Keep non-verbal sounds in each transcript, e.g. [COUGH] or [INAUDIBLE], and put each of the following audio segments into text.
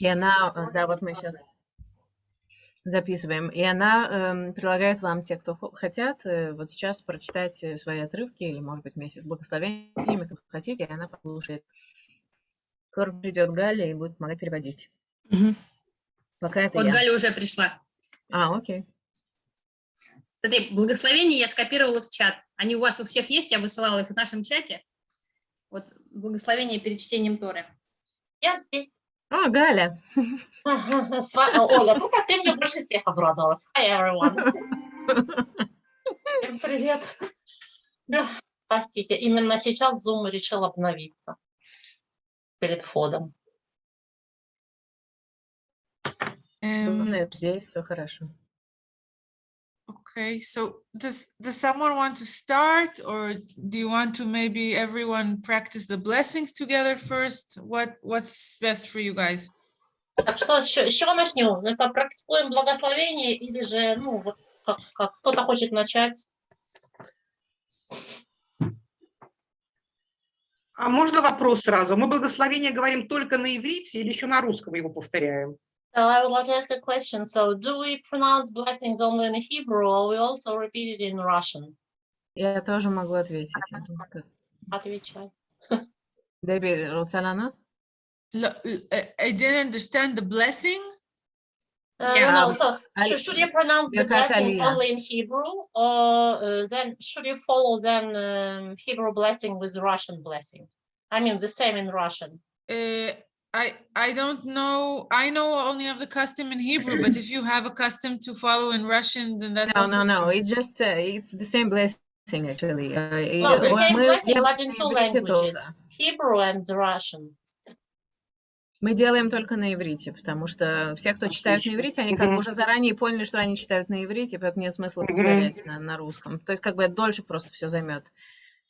И она, э, да, вот мы сейчас записываем, и она эм, предлагает вам, те, кто хотят, э, вот сейчас прочитать э, свои отрывки, или, может быть, вместе с благословениями, как хотите, и она послушает. Скоро придет Галя и будет помогать переводить. Мгм. Пока это Вот я. Галя уже пришла. А, окей. Смотри, благословения я скопировала в чат. Они у вас у всех есть, я высылала их в нашем чате. Вот благословение перед чтением Торы. Я здесь. О, Галя. [LAUGHS] С ва- Оля, ну как ты мне больше всех обрадовалась. Hi, everyone. Всем привет. Простите, именно сейчас Zoom решил обновиться перед входом. Um, Нет, здесь все хорошо. Okay, so does does someone want to start or do you want to maybe everyone practice the blessings together first? What what's best for you guys? Так что, с чего начнем? Ну, Попрактикуем благословение или же, ну, вот как, как кто-то хочет начать? А можно вопрос сразу? Мы благословение говорим только на иврите или еще на русском его повторяем? So I would like to ask a question. So do we pronounce blessings only in Hebrew or we also repeat it in Russian? Я тоже могу ответить. я думаю, как- Отвечай. Деби Руцалана? L- l- I I didn't understand the blessing. Uh, Yeah, no, um, so I- should, should you pronounce the Birkat blessing Aliyah. only in Hebrew, or uh, then should you follow then um, Hebrew blessing with Russian blessing? I mean, the same in Russian. Uh, I I don't know. I know only of the custom in Hebrew, but if you have a custom to follow in Russian, then that's No, also no, no. It's just uh, it's the same blessing actually. Uh, No, the same blessing, but in two languages. Hebrew and Russian. Мы делаем только на иврите, потому что все, кто читают на иврите, они как бы уже заранее поняли, что они читают на иврите, поэтому нет смысла повторять на, на русском. То есть как бы это дольше просто все займет.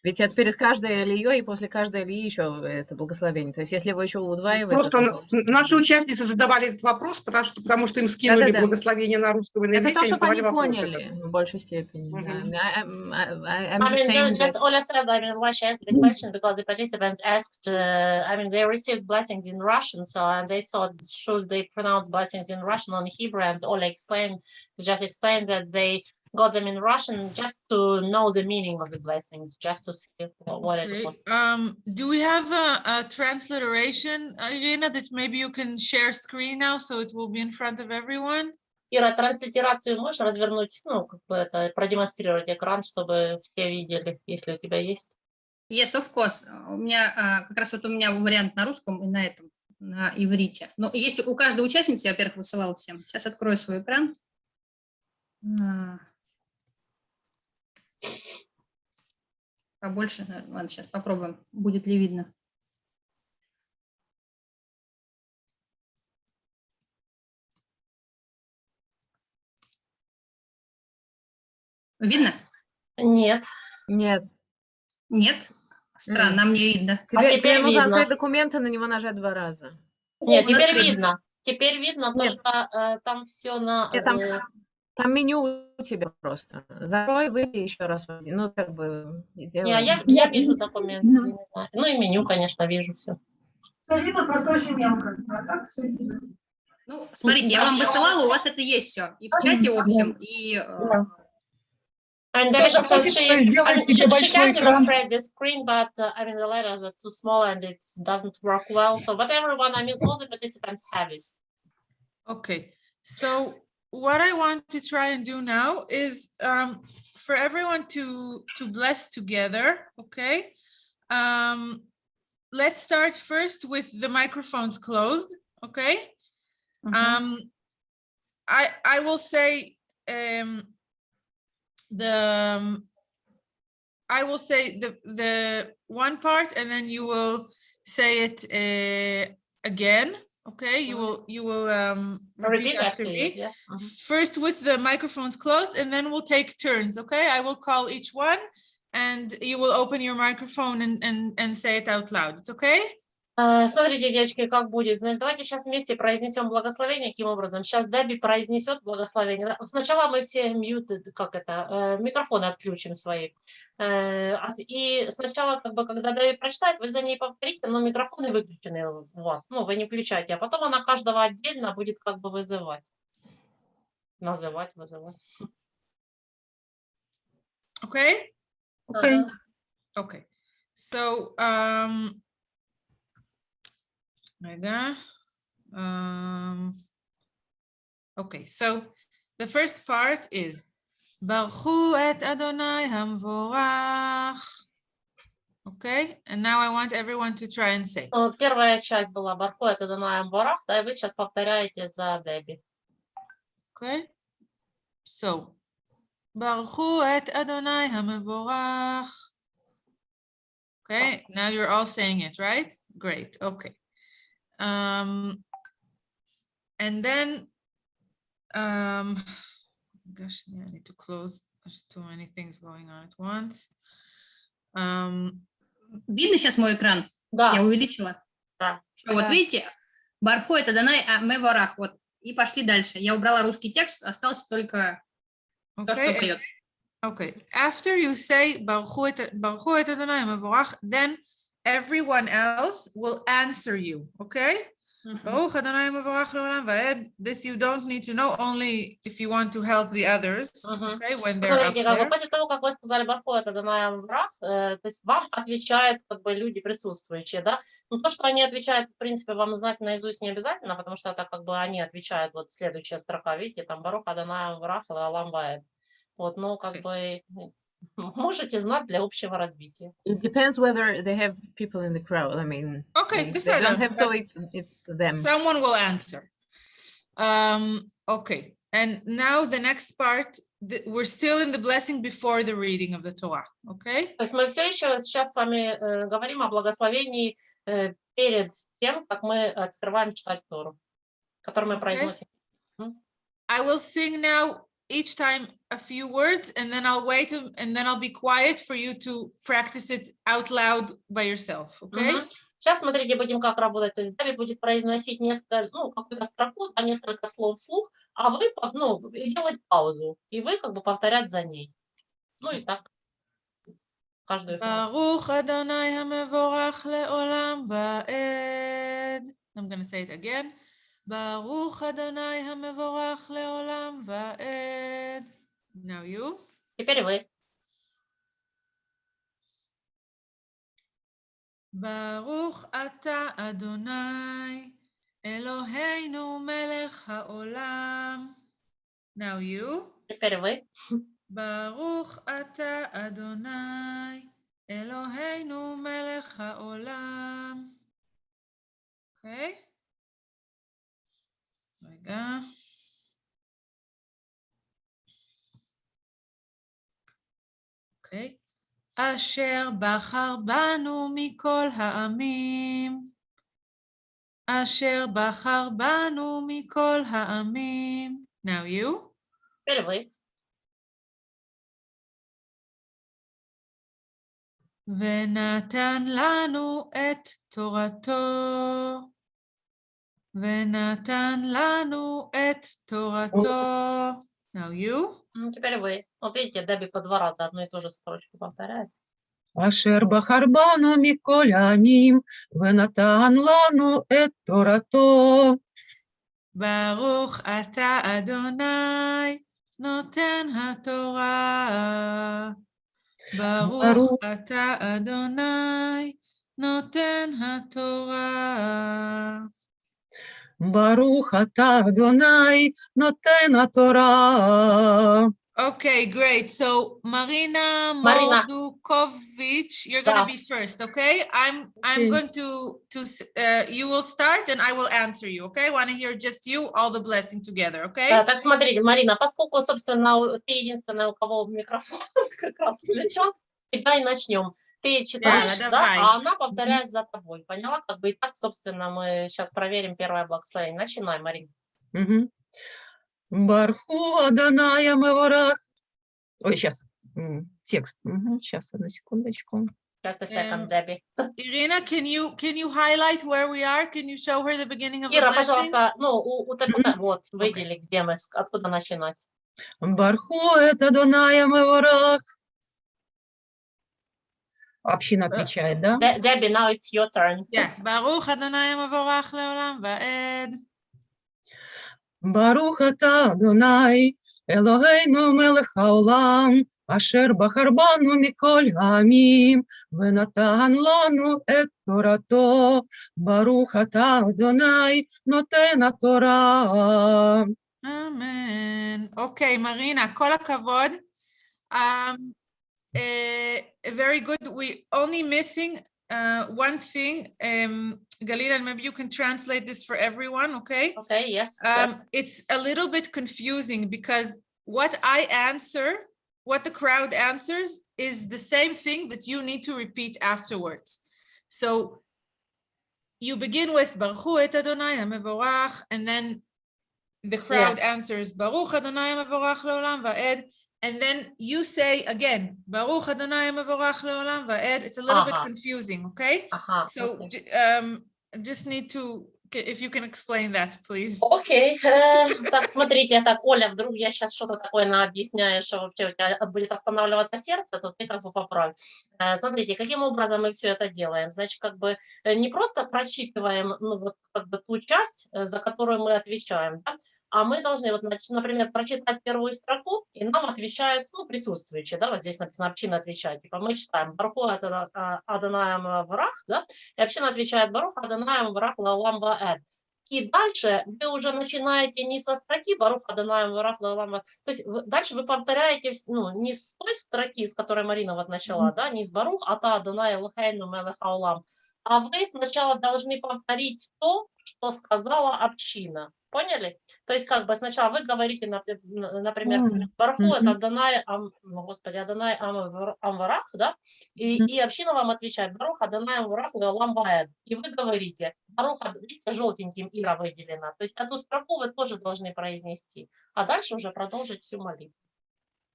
Ведь это перед каждой алией и после каждой алии еще это благословение. То есть если вы еще удваиваете, Просто то наши участницы задавали этот вопрос, потому что, потому что им скинули Да-да-да. благословение на русском на Это то, чтобы они поняли в большей степени. да. Мгм. I- I'm- I- I'm I mean, just, just that- Ola said, I mean, why she asked the question because the participants asked, uh, I mean, they received blessings in Russian, so and they thought, should they pronounce blessings in Russian or in Hebrew? And Ola explained, just explained that they got them in Russian just to know the meaning of the blessings, just to see what, what Okay, it was. um, do we have a, a transliteration, uh, Irina, that maybe you can share screen now so it will be in front of everyone? Ира, транслитерацию можешь развернуть, ну, как бы это, продемонстрировать экран, чтобы все видели, если у тебя есть? Yes, of course. У меня а, как раз вот у меня вариант на русском и на этом, на иврите. Но есть у каждой участницы, я, во-первых, высылала всем. Сейчас открою свой экран. А. Побольше, наверное. Ладно, сейчас попробуем, будет ли видно. Видно? Нет. Нет. Нет? Странно, мне видно. Тебе, тебе теперь нужно видно. открыть документы, на него нажать два раза. Нет, теперь открыт. видно. Теперь видно, Нет. только э, там все на... Нет, там, э, там меню у тебя просто. Закрой, выйди еще раз. Ну, как бы, Не, сделай. а я, я вижу документы. не знаю. Ну и меню, конечно, вижу все. Всё видно, просто очень мелко. А так все видно. Ну, смотрите, я вам высылала, у вас это есть все. И в чате общем, и... э, And Davisha says хочет she, she, she can demonstrate the screen, but uh, I mean the letters are too small and it doesn't work well. So, but everyone, I mean, all the participants have it. Okay, so what I want to try and do now is um, for everyone to, to bless together, okay? Um, let's start first with the microphones closed, okay? Mm -hmm. Um, I, I will say um, the, um, I will say the, the one part and then you will say it uh, again. Okay, you will you will um, repeat Repeat after me. Yeah. Mhm. First with the microphones closed and then we'll take turns. Okay, I will call each one and you will open your microphone and and and say it out loud. It's okay. Э, Смотрите, девочки, как будет. Значит, давайте сейчас вместе произнесем благословение. Каким образом? Сейчас Дебби произнесет благословение. Сначала мы все muted, как это, э, микрофоны отключим свои. Э, И сначала, как бы, когда Дебби прочитает, вы за ней повторите, но микрофоны выключены у вас. Ну, вы не включайте. А потом она каждого отдельно будет как бы вызывать. Называть, вызывать. Okay? Ага. Okay. So, um, רגע. Um, okay, so the first part is ברכו את אדוני המבורך. Okay, and now I want everyone to try and say. Ну, Вот первая часть была Барху, это Данаем Барах, да, и вы сейчас повторяете за Дебби. Okay? So, ברכו את אדוני המבורך. Okay, now you're all saying it, right? Great, okay. Um, and then, um, [SIGHS] gosh, yeah, I need to close. There's too many things going on at once. Um, Видно сейчас мой экран? Да, Я увеличила. да. Вот Да. видите, Барху это Данай, а мы ворах. Вот. И пошли дальше. Я убрала русский текст, остался только то, что okay, поет. Okay, after you say "Baruchu et- Baruchu et Adonai Mevorach," then everyone else will answer you, okay? Le'olam va'ed. This you don't need to know, only if you want to help the others, Мгм. okay, when they're up there. после того, как вы сказали Барху, это Данаем Барах, э, то есть вам отвечают как бы люди присутствующие, да? Но то, что они отвечают, в принципе, вам знать наизусть не обязательно, потому что это как бы они отвечают, вот следующая строка, видите, там Барух Адонаем Барах Алам Ваэд. Вот, ну, как бы ну, [LAUGHS] можете знать для общего развития. It depends whether they have people in the crowd. I mean, okay, they, they don't have, so it's, it's them. Someone will answer. Um, okay, and now the next part, the, we're still in the blessing before the reading of the Torah, okay? То есть мы все еще сейчас с вами э, говорим о благословении э, перед тем, как мы открываем читать Тору, который мы okay. произносим. I will sing now each time a few words and then I'll wait and then I'll be quiet for you to practice it out loud by yourself, okay? Mm -hmm. Сейчас смотрите, будем как работать. То есть Дави будет произносить несколько, ну, какую-то строку, а несколько слов вслух, а вы, ну, делать паузу, и вы как бы повторять за ней. Ну и так. Baruch Adonai HaMevorach Le'olam Va'ed I'm going to say it again. ברוך אדוני המבורך לעולם ועד. Now you. Теперь вы. ברוך אתה אדוני אלוהינו מלך העולם. Now you. Теперь вы. ברוך אתה אדוני אלוהינו מלך העולם. אוקיי? רגע. אוקיי. אשר בחר בנו מכל העמים, אשר בחר בנו מכל העמים. Now you? ונתן לנו את תורתו. ונתן לנו את תורתו. Now you. М, Теперь вы. Вот видите, Деби по два раза одну и ту же строчку повторяет. אשר בחר בנו מכל העמים, ונתן לנו את תורתו. ברוך אתה אדוני נותן התורה. ברוך ברוך. אתה אדוני נותן התורה. Baruch atah Adonai noten Torah. Okay, great. So Marina, Marina. Moldukovic, you're gonna yeah. be first, okay? I'm I'm okay. going to to uh, you will start and I will answer you, okay? Want to hear just you, all the blessing together, okay? Да, так смотрите, Марина, поскольку собственно ты единственная, у кого микрофон [LAUGHS] как раз включен, тебя и начнем. Ты читаешь, да, давай. а она повторяет за тобой. Поняла? Как бы и так, собственно, мы сейчас проверим первое благословение. Начинай, Марина. Мгм. Барху Аданая Меворах. Ой, сейчас текст. Сейчас, одну секундочку. Just a second, Um, Debbie. Irina, can you, can you highlight where we are? Can you show her the beginning of the Ира, blessing? пожалуйста, ну, у, у вот, выдели, где мы, откуда начинать. Барху это Дунаем и ворах. Община отвечает, да? Де- Debbie, now it's your turn. Yeah, ברוך אדוני המבורך לעולם ועד. ברוך אתה אדוני, אלוהינו מלך העולם, אשר בחר בנו מכל העמים, ונתן לנו את תורתו. ברוך אתה אדוני, נותן התורה. אמן. אוקיי, מרינה, כל הכבוד. Um, uh, very good. We only missing uh, one thing. Um, Galila, maybe you can translate this for everyone, okay? Okay, yes. Um, it's a little bit confusing because what I answer, what the crowd answers is the same thing that you need to repeat afterwards. So you begin with Baruch et Adonai HaMevorach, and then the crowd answers Baruch Adonai HaMevorach leolam va'ed, and then you say again Baruch Adonai HaMevorach leolam va'ed. It's a little bit Uh-huh. confusing, okay? Ага, So окей. j- um, just need to, if you can explain that, please. Окей, э, [LAUGHS] так, смотрите, так, Оля, вдруг я сейчас что-то такое наобъясняю, что вообще у тебя будет останавливаться сердце, то ты как бы поправь. Э, Смотрите, каким образом мы все это делаем? Значит, как бы э, не просто прочитываем, ну, вот, как бы ту часть, э, за которую мы отвечаем, да, а мы должны, вот, например, прочитать первую строку, и нам отвечают, ну, присутствующие, да, вот здесь написано, община отвечает, типа, мы читаем, Барху Аданаем Врах, да, и община отвечает, Барух Аданаем Врах Лаулам Ваэд. И дальше вы уже начинаете не со строки Барух Аданаем Варах Лалам Ва- То есть дальше вы повторяете ну, не с той строки, с которой Марина вот начала, да, не с Барух Ата Аданай Лхайну Мелех Аулам, а вы сначала должны повторить то, что сказала община. Поняли? То есть как бы сначала вы говорите, например. Барху Мгм. это Аданай, Ам, господи, Аданай Ам- Амварах, да? И, Мгм. и община вам отвечает, Барух Аданай Амварах Лалам Ваэд. И вы говорите, Барух, Ад- видите, желтеньким Ира выделена. То есть эту строку вы тоже должны произнести, а дальше уже продолжить всю молитву.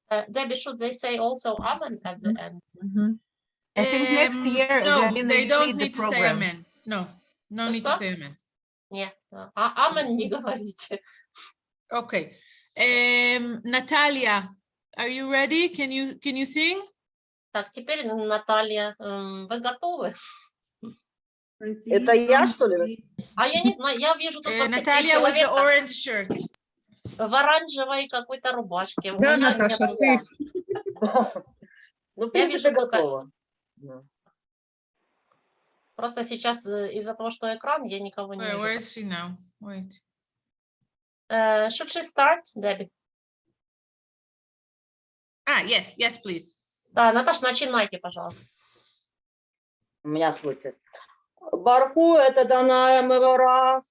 Uh, Debbie, should they say also Amen at the end? Мгм. I think next Um, year No, they don't lead the need to say amen. No, no need to say amen. Нет, а Амен не говорите. Okay. Um, Natalia, are you ready? Can you, can you sing? Так, теперь Наталья, эм, вы готовы? Это я, что ли? А я не знаю, я вижу тут Uh, вообще три Natalia with the orange shirt. в оранжевой какой-то рубашке. Да, Наташа, нету. ты. [LAUGHS] Ну, в Я принципе, вижу только-. Да. Просто сейчас э, из-за того, что экран, я никого не вижу. where is she now? Wait. Э, Should she start, Debbie? Ah, yes, yes, please. Да, Наташа, начинайте, пожалуйста. У меня тест. Барху это Даная Мевара,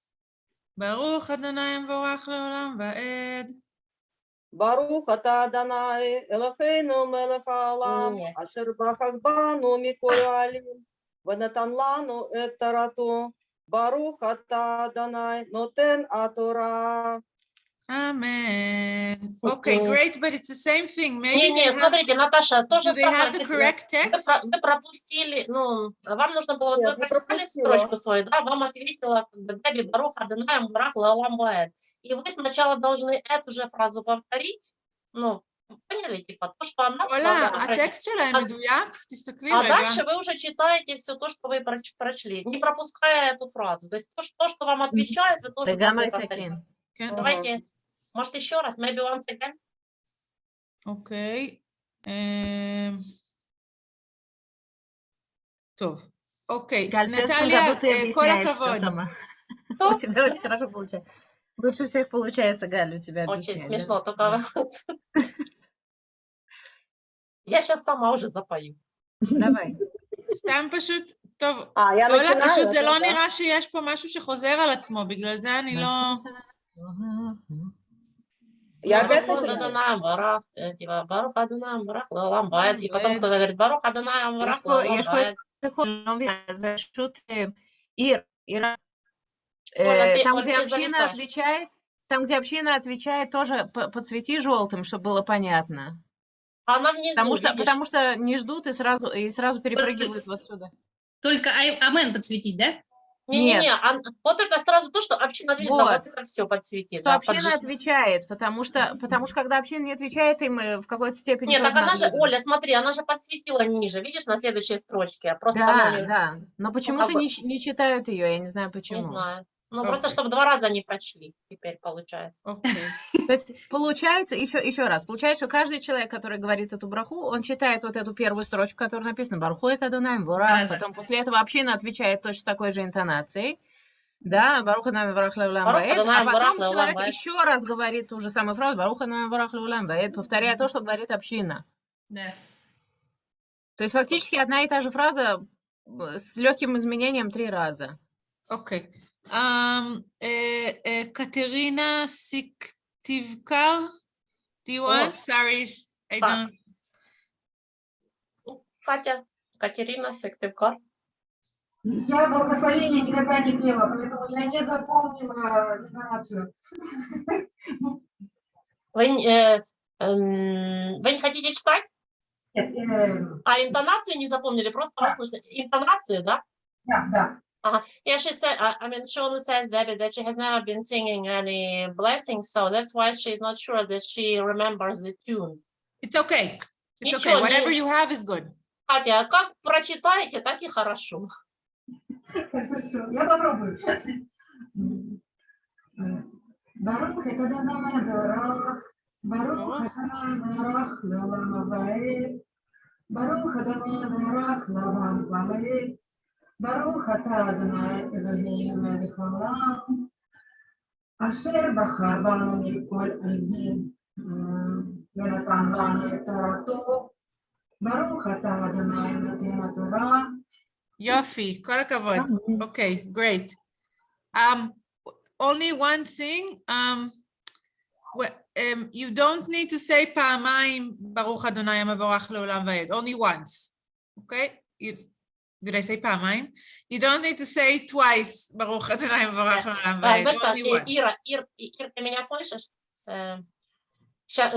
Baruch Adonai Mvorach leolam va'ed. Барух ата Данай, Элохейну Мелех Алам, Нет. Ашер Бахах Бану Миколь Алим, Венатан Лану Эт Тарату, Барух ата Данай, Нотен Атора. Amen. Okay, great, but it's the same thing. Maybe Не, не, have, смотрите, Наташа, то же do they самое. the correct Вы, text? про- вы пропустили, ну, вам нужно было, Нет, вы прочитали строчку свою, да, вам ответила Деби Барух Адонаем Барах Лалам Ваэд. И вы сначала должны эту же фразу повторить, ну, поняли, типа, то, что она עולה, сказала, прочитать. הטקסט שלהם אז- מדויק? תסתכלי А רגע. дальше вы уже читаете все то, что вы проч- прочли, не пропуская эту фразу. То есть то, что, то, что вам отвечает, вы тоже לגמרי должны повторить. תקין. כן, Давайте, может, еще раз, maybe once again. אוקיי. אמ, טוב, אוקיי. Галь, в следующем נטליה, году ты אה, כל объясняешь всё הכבוד. сама. Что? У тебя очень хорошо получается. Лучше всех получается, Галь, у тебя Очень объяснять. смешно, да? только [LAUGHS] я сейчас сама уже запою. Давай. [LAUGHS] סתם פשוט, טוב, А, я אולה, начинаю? פשוט זה да? לא נראה שיש פה משהו שחוזר על עצמו, בגלל זה אני לא... Я Ну, опять Барух начинаю? Адонаем Барах, э, типа, Барух Адонаем Барах Лалам Баэд. И потом Баэд. кто-то говорит, Барух Адонаем Барах פה- Лалам יש פה Баэд. את הכל, אני לא מבינה, זה פשוט אה, עיר, עירה. Оля, Э, ты- Там, Оль, где ты община зависаешь. отвечает, там, где община отвечает, тоже п- подсвети желтым, чтобы было понятно. Она внизу, Потому что, видишь? потому что не ждут и сразу, и сразу перепрыгивают вот сюда. Только амен подсветить, да? Не-не-не, вот это сразу то, что община ответит, Вот. вот это все подсветит. Что да, община поджи- отвечает, потому что, потому что когда община не отвечает, им в какой-то степени Нет, так она надо же. Оля, смотри, она же подсветила ниже, видишь, на следующей строчке. Просто она Да, не, да. Но почему-то бы- не, не читают ее, я не знаю не почему. знаю. Ну, Окей. просто чтобы два раза не прочли, теперь получается. окей. То есть получается, еще, еще раз, получается, что каждый человек, который говорит эту браху, он читает вот эту первую строчку, которая написана «Барху это Дунаем Ворах», Раза. потом после этого община отвечает точно такой же интонацией, да, «Баруха нами «Барух Ваэд», а потом человек еще раз говорит ту же самую фразу «Баруха нами Ворах Леулам Ваэд», повторяя то, что говорит община. Да. То есть фактически одна и та же фраза э, с легким изменением три раза. Okay. Um, uh, uh, Katerina Siktivkar, do you want? Sorry, I don't. Катя, Катерина Сыктывкар. Я благословение никогда не пела, поэтому я не запомнила интонацию. Вы, не- э, эм, вы не хотите читать? Нет, э, А интонацию не запомнили? Просто вас слышно. Интонацию, да? да, да. Uh-huh. Yeah, she said, I, I mean, Shona says, Debbie, that she has never been singing any blessings, so that's why she's not sure that she remembers the tune. It's okay. It's okay. Ничего, Whatever не- you have is good. Катя, а как прочитаете, так и хорошо. Хорошо, я попробую. Барух это Данай Барах, Барух Хасанай Барах, Лалам Абаэд, Барух Адонай Барах, Лавам Валэд, ברוך אתה אדוני אלוהינו מלך העולם, אשר בחר בנו מכל עדים ונתן לנו את תורתו. ברוך אתה אדוני נותן התורה. יופי, כל הכבוד. אוקיי, okay, great. Um, only one thing, um, um, you don't need to say פעמיים ברוך אדוני המבורך לעולם ועד, only once, אוקיי? Okay? You, did I say פעמיים? You don't need to say twice ברוך אדוני המבורך לעולם А, ועד, знаешь что, only э, once. Ира, Ир, И- Ир, ты меня слышишь? Сейчас,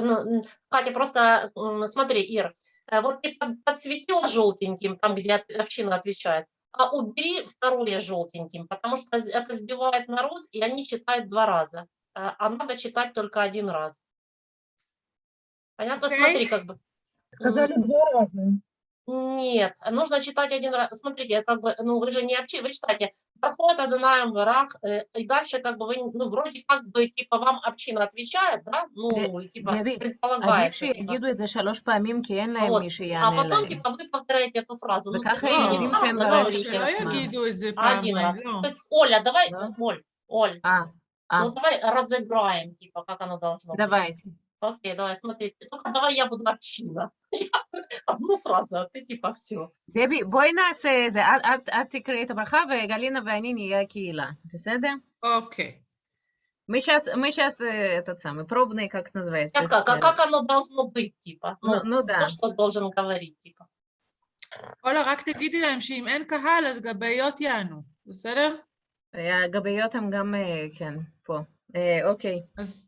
Катя, просто м, смотри, Ир, э, вот ты под- подсветила желтеньким, там, где от- община отвечает, а убери второе желтеньким, потому что это сбивает народ, и они читают два раза. А а надо читать только один раз. Понятно? Окей. Смотри, как бы. Сказали два раза. Нет, нужно читать один раз. Смотрите, это как бы, ну, вы же не общи, вы читаете. Проход Адонаем Варах, э, и дальше как бы вы, ну, вроде как бы, типа, вам община отвечает, да? Ну, типа, предполагается. Типа. А потом, типа, вы повторяете эту фразу. Ну, Один раз. То есть, Оля, давай, Оль, Оль, ну, давай разыграем, типа, как оно должно быть. Давайте. Окей, давай, смотри, только давай я буду община. [LAUGHS] Одну фразу, а ты типа все. דבי, בואי נעשה זה, את- את- את תקראי את הברכה וגלינה ואני נהיה הקהילה, בסדר? אוקיי. Мы сейчас, мы сейчас этот самый, пробный, как это называется? Сейчас как, а как оно должно быть, типа? Ну, ну то, да. что должен говорить, типа. אולה, רק תגידי להם שאם אין קהל, אז גבאיות יענו, בסדר? הגביות הם גם, אה, כן, פה. אה, אוקיי. אז,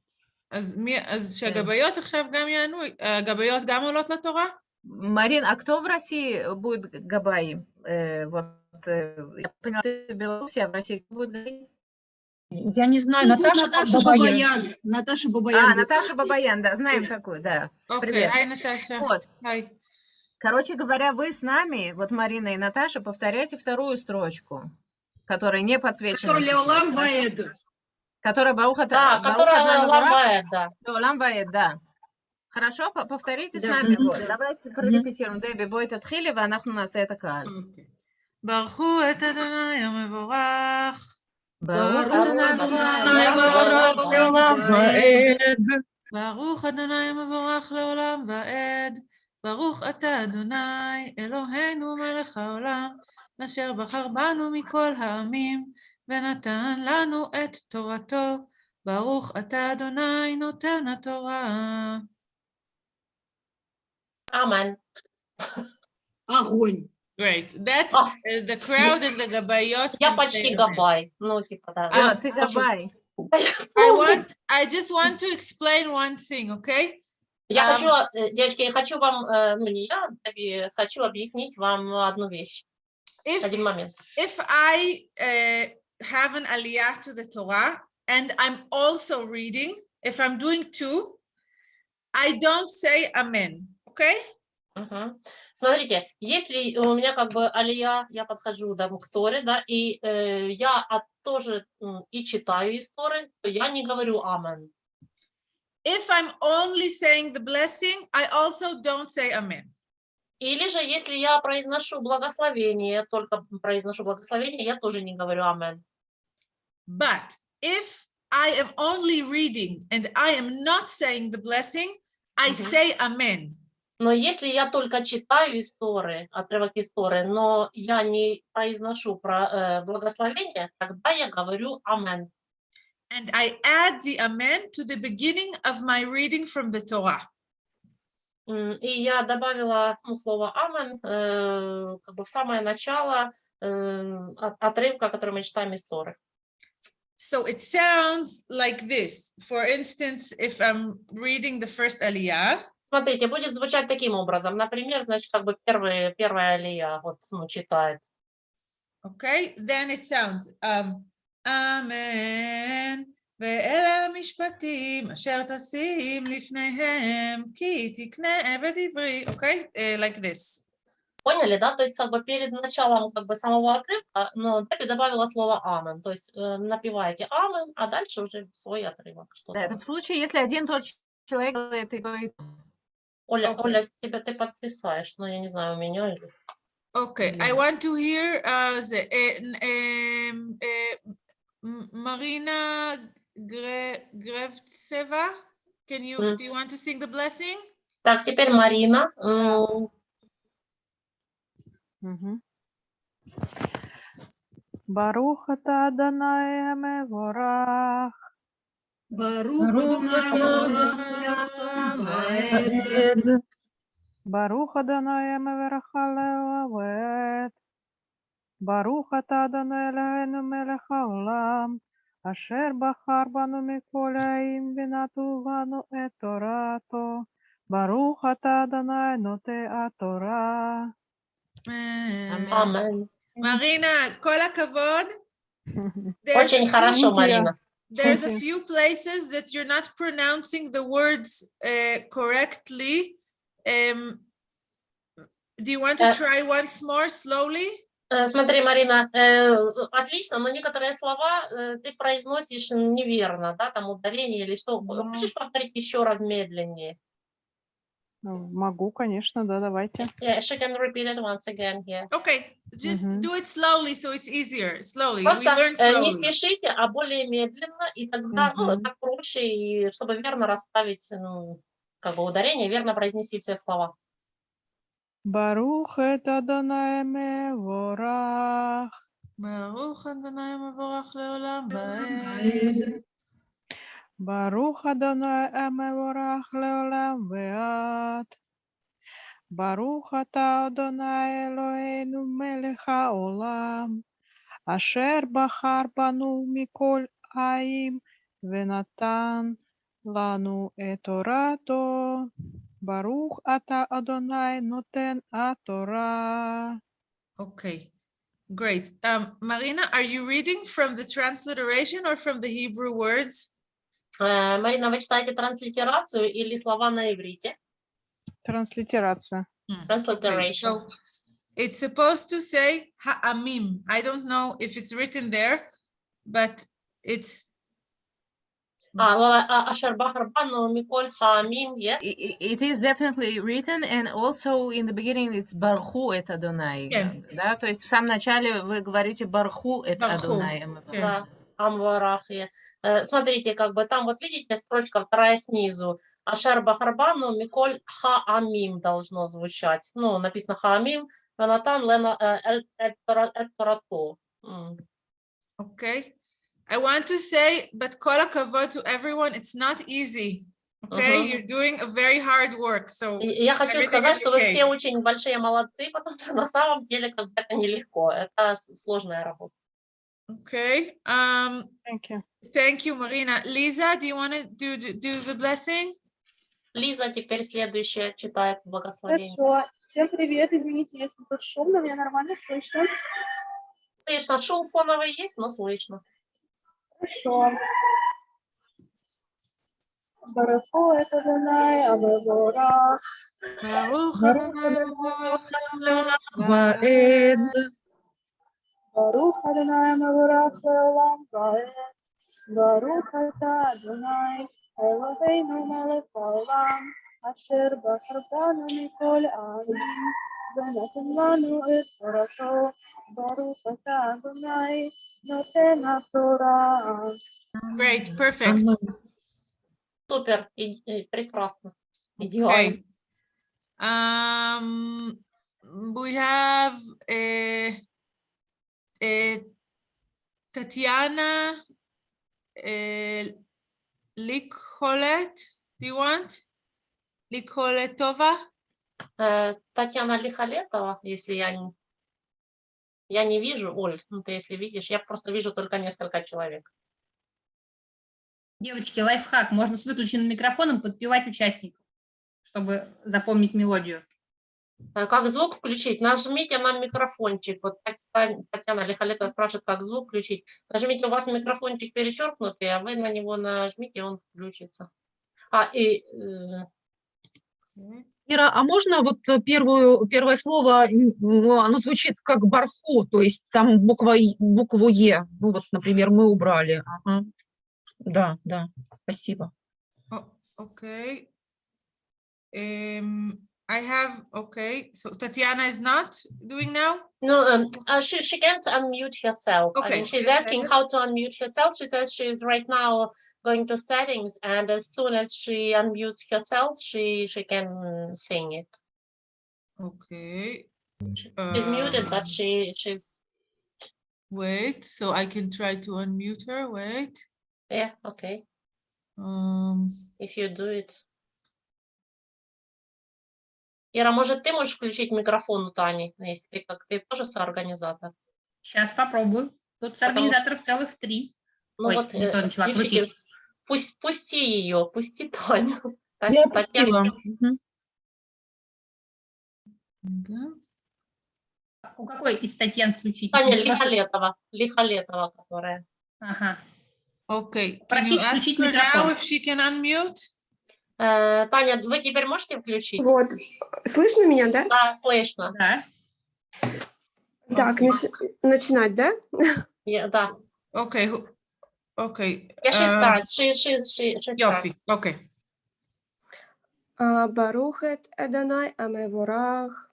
אז, מי, אז שהגבאיות עכשיו גם יענו, הגבאיות גם עולות לתורה? Марин, а кто в России будет Габай? Э, вот, э, я поняла, ты в Беларуси, а в России кто будет Габай? Я не знаю, Наташа, Наташа Бабаян. Бабаян. Наташа Бабаян. А, Наташа Бабаян, да, знаем такую, да. אוקיי, Привет. היי נטשה. Вот, היי. короче говоря, вы с нами, вот Марина и Наташа, повторяйте вторую строчку, которая не подсвечена. Который сейчас, Леолам да? Ваэд. Которая Бауха Да, которая ломает, да. Лам Ваэд, да. Хорошо, по- повторите с Да. нами. Мгм. Вот. Давайте прорепетируем. Деби, бой תתחילי ואנחנו נעשה את הקהל. אוקיי. ברכו את אדוני המבורך, ברוך ברוך אדוני אדוני מבורך. לעולם ועד. ברוך אדוני המבורך לעולם ועד. ברוך אתה אדוני, אלוהינו מלך העולם, אשר בחר בנו מכל העמים, ונתן לנו את תורתו. ברוך אתה אדוני נותן התורה. Амен. Огонь. Great. That Ah. uh, the crowd and the gabayot. Я can почти say amen. габай. Ну, типа, да. О, А, ты очень- Габай. I want, I just want to explain one thing, okay? Я Ам. хочу, э, девочки, я хочу вам, э, ну не я, Даби, хочу объяснить вам одну вещь, If один момент. if I uh, have an aliyah to the Torah and I'm also reading, if I'm doing two, I don't say amen. Okay? Мгм. Смотрите, если у меня как бы алия, я подхожу да, к Торе, да, и э, я от- тоже и читаю из Торы, то я не говорю амен. If I'm only saying the blessing, I also don't say amen. Или же, если я произношу благословение, только произношу благословение, я тоже не говорю амен. But if I am only reading and I am not saying the blessing, I Mhm. say amen. Но если я только читаю из Торы, отрывок из Торы, но я не произношу про э, благословение, тогда я говорю амен. And I add the amen to the beginning of my reading from the Torah. М, И я добавила ну, слово амен э, как бы в самое начало э, от- отрывка, который мы читаем из Торы. So it sounds like this. For instance, if I'm reading the first aliyah, Смотрите, будет звучать таким образом. Например, значит, как бы первый, первая алия вот, ну, читает. okay, then it sounds um, Amen. ואלה המשפטים אשר תשים לפניהם, כי תקנה עבד עברי, okay, uh, like this. Поняли, да? То есть как бы перед началом как бы самого отрывка, но Дэби добавила слово амен. То есть э, напеваете амен, а дальше уже свой отрывок. Что Да, это в случае, если один тот человек делает и Оля, Окей. Оля, тебя ты подписаешь, но я не знаю, у меня или... Okay, I want to hear uh, the, uh, uh, Marina Gre- Grevtseva. Can you, Mm. do you want to sing the blessing? Так, теперь Марина. Баруха Барухата Аданаеме ворах. Баруха Данаеме верахалевет. Баруха Таданелену мелехаулам. Ашер бахарбану миколяим винатувану эторато. Баруха Таданай ноте атора. Amen. Амен. Marina, כל הכבוד. There's Очень a хорошо, you. Марина. There's a Thank you. few places that you're not pronouncing the words uh, correctly. Um, do you want to Uh, try once more slowly? Э, Смотри, Марина, э, отлично, но некоторые слова э, ты произносишь неверно, да, там ударение или что. Ну. Хочешь повторить еще раз медленнее? Ну, могу, конечно, да, давайте. Yeah, she can repeat it once again, yes. Okay, just mm -hmm. do it slowly, so it's easier, slowly. Просто We learn э, slowly. не спешите, а более медленно, и тогда mm -hmm. ну, так проще, и чтобы верно расставить, ну, как бы ударение, верно произнести все слова. Барух это Донаеме Ворах. Барух это Донаеме Ворах Леолам Baruch Adonai Emevorach Leolam Veat. Baruch Ata Adonai Eloheinu Melech Haolam. Asher Bahar Banu Mikol Aim Venatan Lanu Etorato. Baruch Ata Adonai Noten Atorah. Okay, great. Um, Marina, are you reading from the transliteration or from the Hebrew words? Э, Марина, вы читаете транслитерацию или слова на иврите? Транслитерацию. Transliteration. So it's supposed to say ha'amim. I don't know if it's written there, but it's А, а- It is definitely written, and also in the beginning it's Барху это Адонай. Да, то есть в самом начале вы говорите Барху это Адонай. yeah. Да, Амварахи. Э, Смотрите, как бы там вот видите строчка вторая снизу. Ашер Бахарбану Миколь Хаамим должно звучать. Ну, написано Хаамим, Ванатан Лена э, Эль- Эль Тора- Эль Торато. М. okay. I want to say, but kol hakavod to everyone, it's not easy. Okay, Mhm. you're doing a very hard work. So Я хочу сказать, что вы все очень большие молодцы, [LAUGHS] потому что на самом деле как бы это нелегко. Это сложная работа. okay. Um, Thank you. thank you, Marina. Lisa, do you want to do do do the blessing? Лиза теперь следующая читает благословение. Хорошо. Всем привет. Извините, если тут шумно, меня нормально слышно. Слышно, шум фоновый есть, но слышно. Хорошо. Барахо это Дунай, Абегора. Baruch Baruch Adonai Ваэд. Барух Адонай, Мавурах, Леолам, Ваэд. Барух Ата Адонай, Элохейну Мелech Haolam, Asher Bachar Banu Mikol A'alim, ונתן לנו את תורתו. ברוך אתה אדוני, נותן התורה. Great, perfect. Супер, и- и прекрасно. Идеально. Okay. Um, we have uh, uh, Tatiana uh, Likholet. Do you want? Likholetova? Э, Татьяна Лихолетова, если я не... Я не вижу, Оль, ну ты если видишь, я просто вижу только несколько человек. Девочки, лайфхак. Можно с выключенным микрофоном подпевать участников, чтобы запомнить мелодию. Э, Как звук включить? Нажмите на микрофончик. Вот Татьяна Лихолетова спрашивает, как звук включить. Нажмите, у вас микрофончик перечеркнутый, а вы на него нажмите, он включится. А, и э. Ира, а можно вот первую, первое слово, ну, оно звучит как барху, то есть там буква, букву Е, ну вот, например, мы убрали. Ага. Да, да, спасибо. Oh, okay. Um, I have, okay, so Tatiana is not doing now? no, um, uh, she, she can't unmute herself. I Okay, mean, she's asking how to unmute herself. She says she's right now going to settings, and as soon as she unmutes herself, she she can sing it. Okay. She's muted, um, but she she's Wait, so I can try to unmute her, wait. yeah okay. Um, If you do it. Ира, может, ты можешь включить микрофон у Тани, если как ты тоже соорганизатор? Сейчас попробую. Тут с Потому- организаторов целых три. Ну Ой, вот не то э, начала включите, крутить. пусть, пусти ее, пусти Таню. Та- Я да. У какой из Татьян включить? Таня Лихолетова, Лихолетова, которая. Ага. Okay. Просить включить her now микрофон. if she can unmute? Э, Таня, вы теперь можете включить? Вот. Слышно меня, да? Да, слышно. Да. Так, Okay. нач- начинать, да? Я- да. Okay, who- okay. Yeah, she uh, starts. She, she, she, she starts. Yofi, okay. А, Барухет Эдонай Амеворах.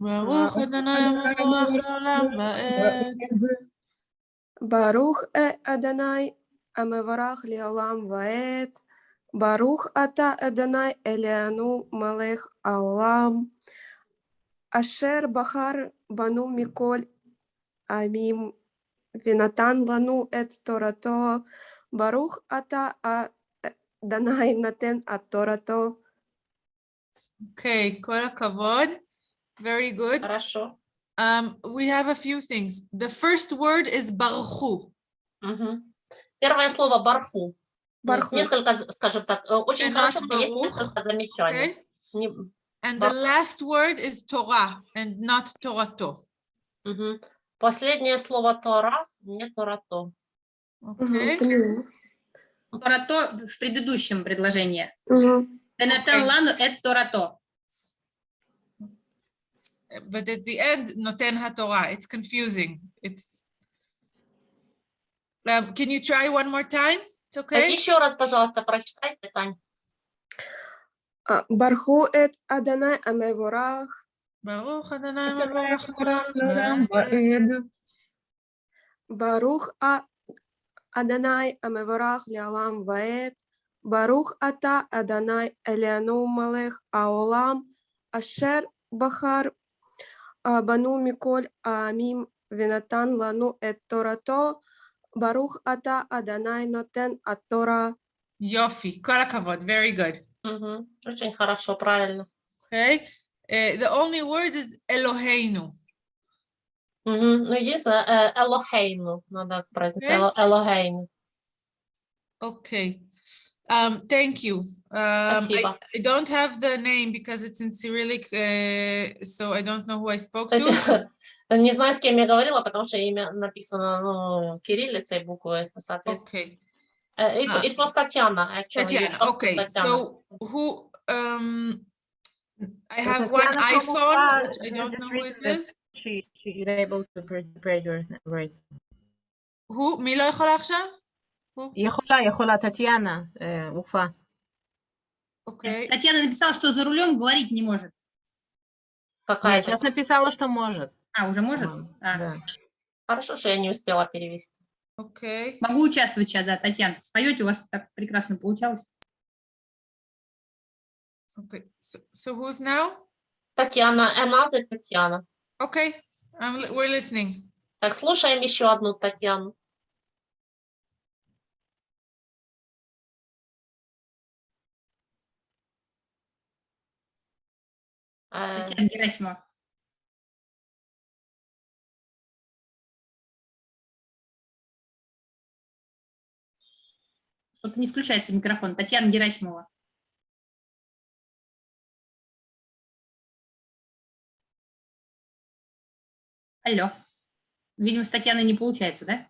Baruch Adonai Melech haolam va'ed. Барух Э Эдонай Амеворах Леолам Ваэт. Барух Ата Эдонай Элеану Малех Аолам. Ашер Бахар Бану Миколь Амим Винатан Лану Эт Торато. Барух Ата Адонай Натен Ат Торато. Okay, kol hakavod. Very good. Хорошо. Um, we have a few things. The first word is. Мгм. Первое слово барху. Есть. Несколько, скажем так, э, очень And хорошо, но есть несколько замечаний. Okay, Не- and the last word is Torah and not Torato. мгм. Последнее слово Тора, не Торато. Okay, поняла. Торато в предыдущем предложении. Денатан лану эт торато. but at the end, noten haTorah. It's confusing. It's. Um, can you try one more time? Okay. Еще раз, пожалуйста, прочитайте, Тань. А, Барху Эт Адонай Амеворах. Melech haolam Ваэд. Барух А Адонай Амеворах Леолам Ваэт. Барух Ата Адонай Элеану Малех Аолам. Ашер Бахар а, Бану Миколь Амим Винатан Лану Эт Торато. Барух Ата Адонай Нотен Ат Тора. Yofi, kol hakavod. Very good. Мгм. Очень хорошо, правильно. Okay. Uh, the only word is Eloheinu. Мгм. Ну, единственное, э, Элохейну, надо произносить, Окей. Эло- Элохейну. Okay. Um, thank you. Um, I, Спасибо. I don't have the name because it's in Cyrillic, uh, so I don't know who I spoke to. [LAUGHS] Не знаю, с кем я говорила, потому что имя написано ну, кириллицей буквы, соответственно. Okay, Uh, It, Ah. it was Tatiana, actually. Tatiana, просто okay, Tatiana. so who, um, I So have one Tatiana from iPhone, Ufa which I has don't just know who written it that is. She, she is able to participate right. who, מי לא יכולה עכשיו? Who? יכולה, יכולה, טטיאנה, אה, уфа. Okay, Татьяна написала, что за рулем говорить не может. Какая Нет, сейчас написала, что может. А, уже может? А. да. Хорошо, что я не успела перевести. okay. Могу участвовать сейчас, да, Татьяна. Споете, у вас так прекрасно получалось. Okay, so, so who's now? Татьяна, another Татьяна. Okay, I'm, we're listening. Так, слушаем еще одну Татьяну. Э, Татьяна Герасимова. Что-то не включается микрофон. Татьяна Герасимова. Алло. Видимо, с Татьяной не получается, да?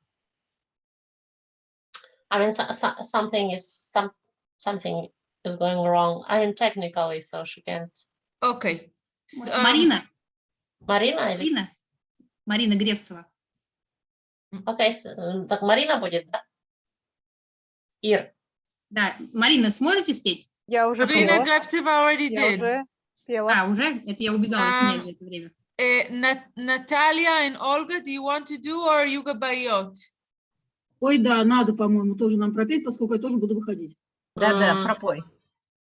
I mean, so, so, something is some something is going wrong. I mean, technically, so she can't. Okay. s- um, Марина. Марина или? Марина. Марина Гревцева. Окей, с- м, так Марина будет, да? Ир, Да, Марина, сможете спеть? Я уже пела. Did. уже пела. А, уже? Это я убегала, А. извиняюсь за это время. Uh, Nat- Natalia and Olga, do you want to do or Yuga Bayot? Ой, да, надо, по-моему, тоже нам пропеть, поскольку я тоже буду выходить. Да-да, М. пропой.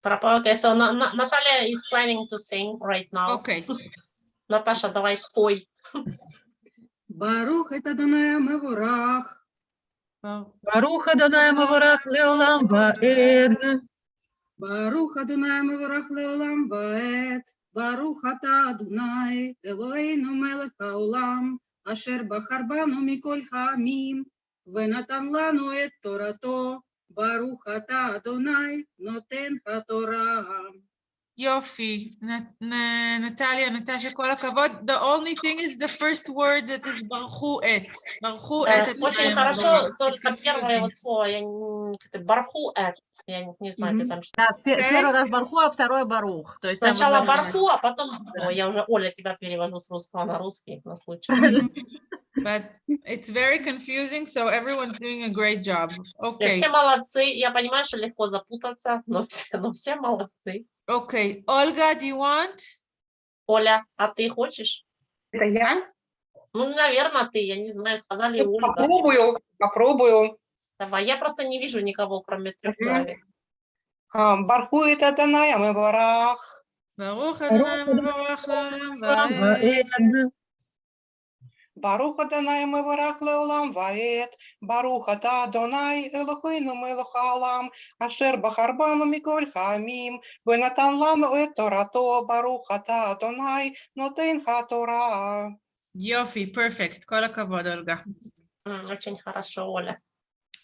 пропа- Okay, so Na- Na- Natalia is planning to sing right now. Okay. Наташа, давай спой. Барух это Даная Меворах. ברוך אדוני מבורך לעולם ועד. ברוך אדוני מבורך לעולם ועד. ברוך אתה אדוני, אלוהינו מלך העולם, אשר בחר בנו מכל העמים, ונתן לנו את תורתו. ברוך אתה אדוני, נותן התורה. Yofi, Nat- Na- Natalia, Natasha, כל הכבוד. The only thing is the first word that is барху et. барху Э, et. это Очень прям хорошо, было. It's только первое confusing. вот слово, я не- как-то барху, э, я не- не знаю, Мгм. где там что. Да, в пе- Окей. первый раз барху, а второй барух. То есть там вот Сначала нормально. барху, а потом, Да. Ой, я уже, Оля, тебя перевожу с русского на русский на случай. [LAUGHS] But it's very confusing, so everyone's doing a great job. Okay, Все молодцы, я понимаю, что легко запутаться, но все, [LAUGHS] но все молодцы. Окей, Ольга, ты хочешь? Оля, а ты хочешь? Это я? Ну, наверное, ты, я не знаю, сказали ну, Ольга. Попробую, попробую. Давай, я просто не вижу никого, кроме трех человек. А, это Адонай, а мы барах. Барух Адонай, барах, לעולם ועד. Ваэд. Барух Адонай Меворах Леолам Ваэт. Барух ата Адонай Элохейну Мелех Хаолам. Ашер Бахар Бану Миколь Хамим. ונתן לנו את תורתו. ברוך אתה אדוני נותן התורה. יופי, perfect. כל הכבוד, אולגה. М, Очень хорошо, Оля.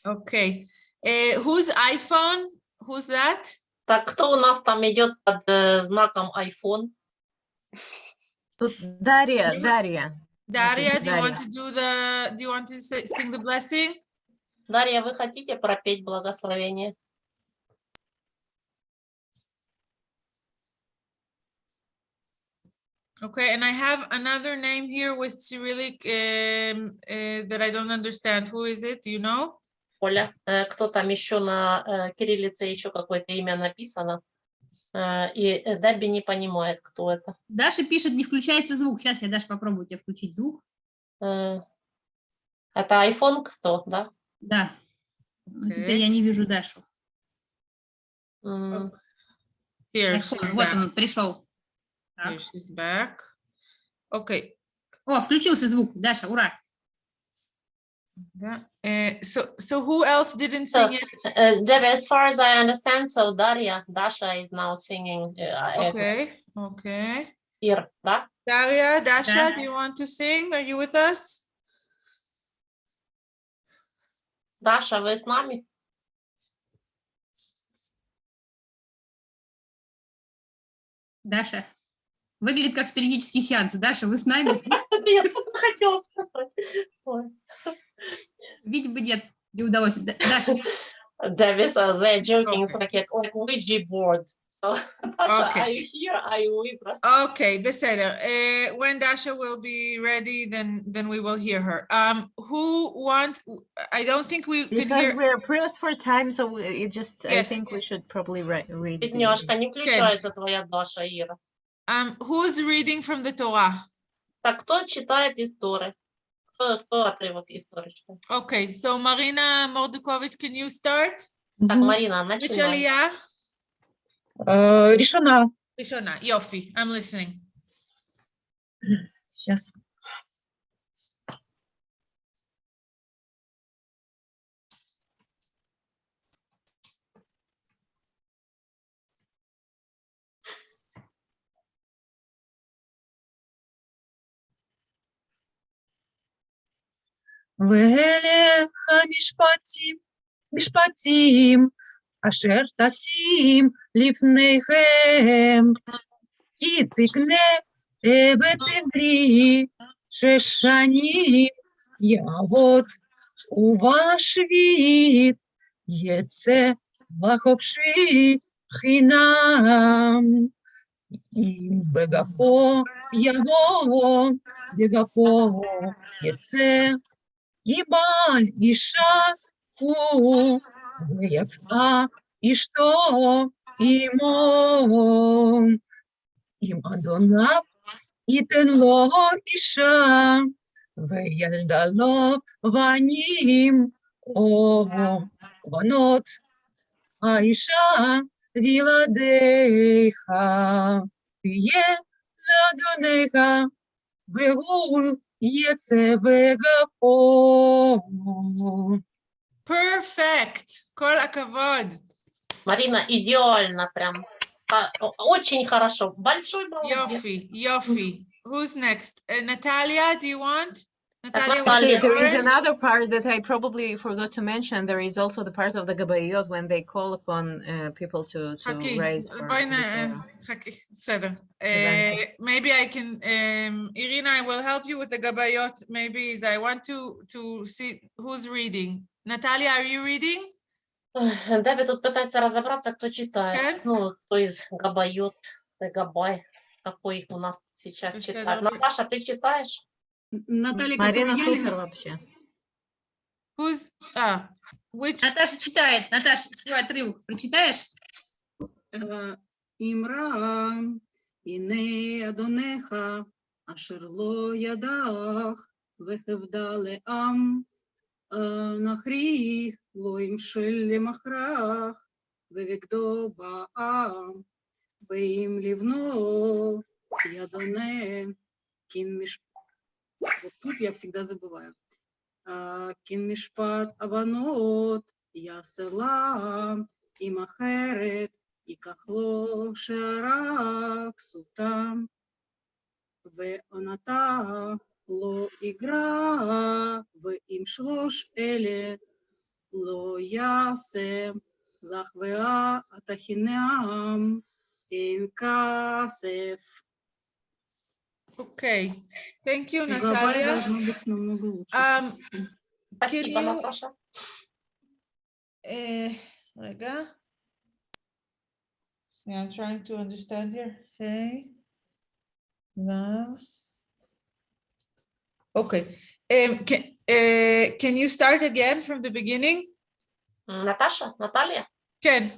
Okay. Uh, whose iPhone? Who's that? Так, кто у нас там идет под э, знаком iPhone? Тут Дарья, Дарья. Daria, do you want Дарья. to do the, do you want to say, sing the blessing? Дарья, вы хотите пропеть благословение? Okay, and I have another name here with Cyrillic um, uh, that I don't understand. Who is it? Do you know? Оля, э, кто там еще на э, кириллице еще какое-то имя написано? Э, И э, Дебби не понимает, кто это. Даша пишет, не включается звук. Сейчас я, Даша, попробую тебе включить звук. Э, Это iPhone кто, да? Да. Ну, Теперь я не вижу Дашу. Here, iPhone, Вот back. он, пришел. Here, she's back. Okay. О, включился звук. Даша, ура. Eh, so, so who else didn't sing so, it? Uh, Deb, as far as I understand, so Daria, Dasha is now singing. Uh, okay, okay. Here, da? Daria, Dasha, yeah. do you want to sing? Are you with us? Dasha, вы с нами? Даша, выглядит как спиритический сеанс. Даша, вы с нами? [LAUGHS] Нет, хотела сказать. Видимо, нет, не удалось. Даша. Davis, uh, they're joking. It's like a like Ouija board. So, Dasha, okay. are you here? Are you with us? Okay, Beseda. Uh, when Dasha will be ready, then then we will hear her. Um, who wants? I don't think we because hear. we're pressed for time, so we, it just. Yes. I think we should probably re read. Бедняжка, не включается твоя Даша, Ира. Um, who's reading from the Torah? Так кто читает из Торы? Okay, so Marina Mordukovich, can you start? Так, Мгм. Марина, Which начинай. aliyah? Э, Решена. Rishona, Yofi, I'm listening. Сейчас. ואליך משפטים, משפטים, אשר תשים לפניכם, כי תקנה ותגרי שש שנים יעבוד, ובשביעית יצא לחופשי חינם. אם בגפו יבוא, בגפו יצא, Ебаль, Иша, У, Ефа, Ишто, Имо, Им Адонав, и Ло, Иша, Веяльдало, Ваним, О, Ванот, Аиша, Виладейха, Тие, Ладонеха, Вегуль, Є це вегафо. Perfect. Кор акавод. Марина, идеально прям. Очень хорошо. Большой молодец. Йофи, Йофи. Who's next? Uh, Natalia, do you want? Actually, there is another part that I probably forgot to mention. There is also the part of the Gabayot when they call upon uh, people to, to okay. raise. For, eh, uh, uh, maybe I can, um, Irina, I will help you with the Gabayot. Maybe I want to, to see who's reading. Natalia, are you reading? [SIGHS] Дэвид тут пытается разобраться, кто читает. Ну, кто из Габайот, э, Габай, какой у нас сейчас читает. Наташа, ты читаешь? Наталья Марина Сухер вообще. Who's, а, which... Наташа читает. Наташа, свой отрывок прочитаешь? Э, Имра, Ине Адонеха, Ашерло Ядах, Вехевдале Ам, э, Нахрих, Лоим Шелли Махрах, Вевикдо Баам, Беим Ливно, Ядоне, ким Мишпах. Вот тут я всегда забываю. Кимишпат аванот, я селам, и махерет, и кахло шарак сутам. Веоната ло игра, в им шлош эле, ло ясе, лахвеа атахинеам, ин Okay, thank you, Natalia. Um, can you, uh, eh, Rega? See, I'm trying to understand here. Hey, love. Okay, um, can, uh, can you start again from the beginning? Natasha, Natalia. Can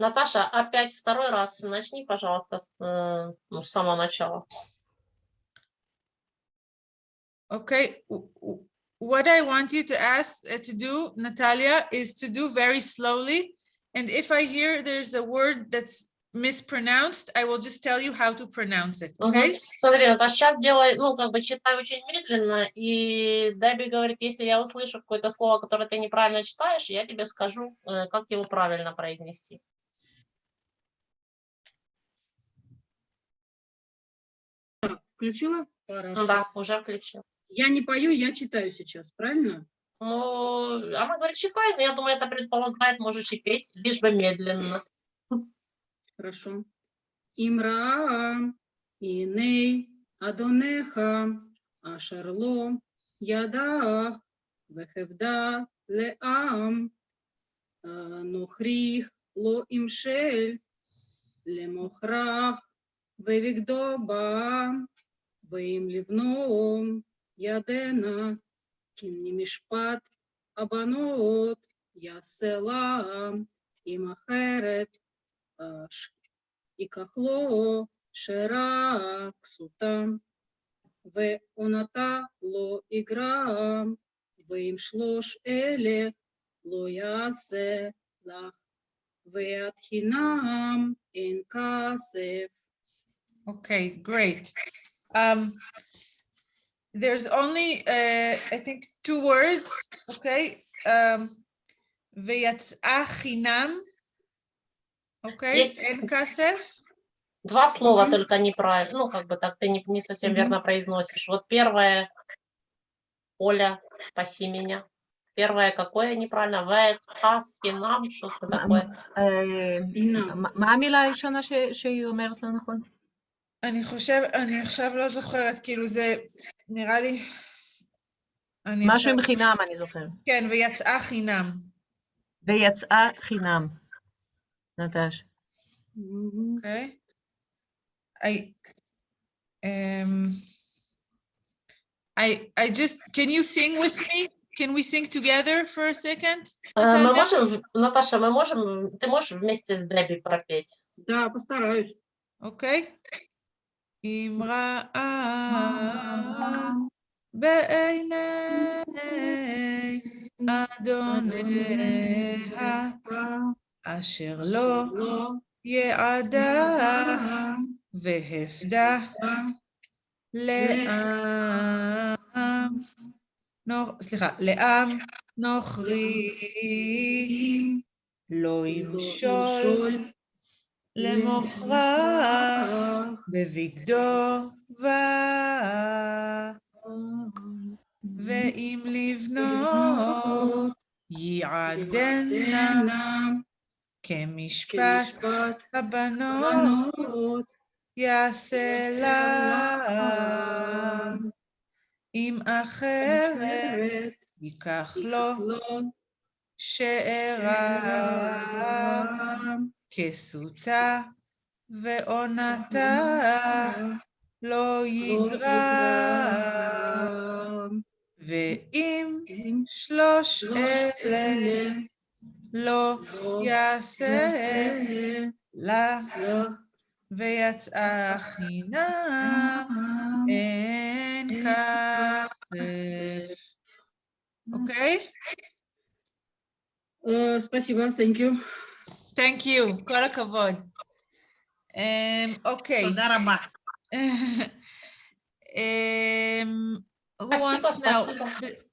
Natasha, опять второй раз начни, пожалуйста, с, э, ну, с самого начала. Okay, what I want you to ask, uh, to do, Natalia, is to do very slowly. And if I hear there's a word that's mispronounced, I will just tell you how to pronounce it, okay? Смотри, Наташа, сейчас делай, ну, как бы читай очень медленно, и Дебби говорит, если я услышу какое-то слово, которое ты неправильно читаешь, я тебе скажу, э, как его правильно произнести. Включила? Ну Хорошо. Да, уже включил. Я не пою, я читаю сейчас, правильно? Ну, она говорит, читай, но я думаю, это предполагает, можешь и петь, лишь бы медленно. Хорошо. Имраа, Иней, Адонеха, Ашерло, Ядах, Вехевда, Леам, э, Нухрих, Ло Имшель, Лемохрах, Вевигдоба, Веим ואם לבנו ידנה, כמשפט הבנות יעשה לה, אם אחרת אש- ייקח לו שרה כסותם, ועונתה לא יגרם, ואם שלוש אלה לא יעשה לך, ואת חינם אין כסף. Okay, great. Um, there's only, uh, I think, two words, okay? Um, ויצאה חינם, okay? Есть- אין כסף. Два слова Мгм. только неправильно, ну, как бы так ты не, не совсем Мгм. верно произносишь. Вот первое, Оля, спаси меня. Первое какое неправильно? Вэцха, финам, что-то מה- такое. אה, הנה. מה- מה המילה הראשונה ש- שהיא אומרת לא נכון? אני חושב, אני עכשיו לא זוכרת, כאילו זה, נראה לי... אני משהו עכשיו- עם חינם, אני זוכרת. כן, ויצאה חינם. ויצאה חינם. נטש. Мгм. Okay. I, um, I, I just, can you sing with me? Can we sing together for a second? Э, Мы Наталья? можем, в- Наташа, мы можем, ты можешь вместе с Дебби пропеть? Да, постараюсь. אוקיי? אם ראה בעיני אדוניה אשר לא יעדה והפדה לעם, סליחה, לעם נוכרי לא ימשול למוכרח בבגדו בה, ואם לבנות יעדנה כמשפט משפט הבנות בנות יעשה לה, אם אחרת ייקח לו שארה כסותה ועונתה לא יגרע, ואם שלוש אלה לא יעשה לה, ויצאה חינם אין כסף. אוקיי? Э, Спасибо, thank you. Thank you, כל הכבוד. אמ, אוקיי. תודה רבה. Um, who Спасибо, wants now? спасибо. The-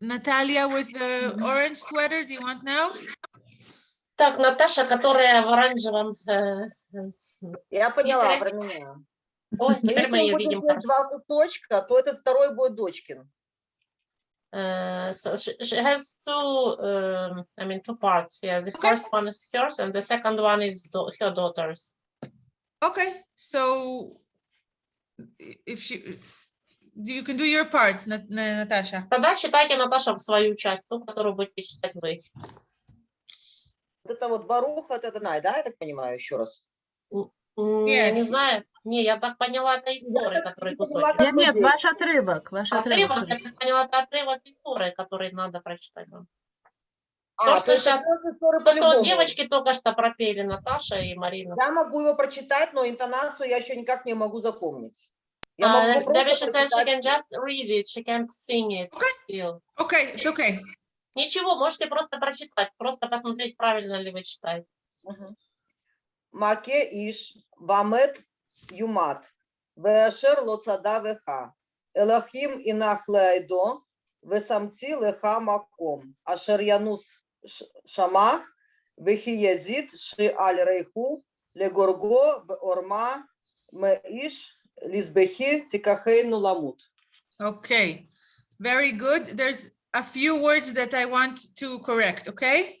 Natalia with the orange sweater, do you want now? Так, Наташа, которая в оранжевом... э, э, Я поняла Виктория? про меня. Ой, Но теперь если мы мы ее будем видим делать хорошо. два кусочка, то этот второй будет дочкин. Uh, so she, she has two, um, I mean, two parts. Yeah, the Okay. first one is hers, and the second one is do- her daughter's. Okay, so i- if she, do you can do your part, Nat- Na- Natasha? Тогда читайте, Наташа, в свою часть, ту, которую будете читать вы. Вот это вот Баруха, это Данай, да, я так понимаю, еще раз? М, Я не Нет. знаю. Не, я так поняла, это из Торы, так который не поняла, кусочек. Нет, нет, ваш отрывок, ваш отрывок. Отрывок, я так поняла, это отрывок из Торы, который надо прочитать вам. А, что щас- это ссоры То, что девочки только что пропели, Наташа и Марина. Я могу его прочитать, но интонацию я еще никак не могу запомнить. Я Uh, могу Debbie, просто she said she прочитать. can just read it, she can't sing it still. Okay, it's okay. Ничего, можете просто прочитать, просто посмотреть, правильно ли вы читаете. Маке иш вамет юмат веашер лоцада веха элахим инах леайдо весамци леха маком ашер янус шамах вехи язид ши аль рейху легорго орма меиш лизбехи тикахейну ламут. Okay, very good. There's a few words that I want to correct, okay?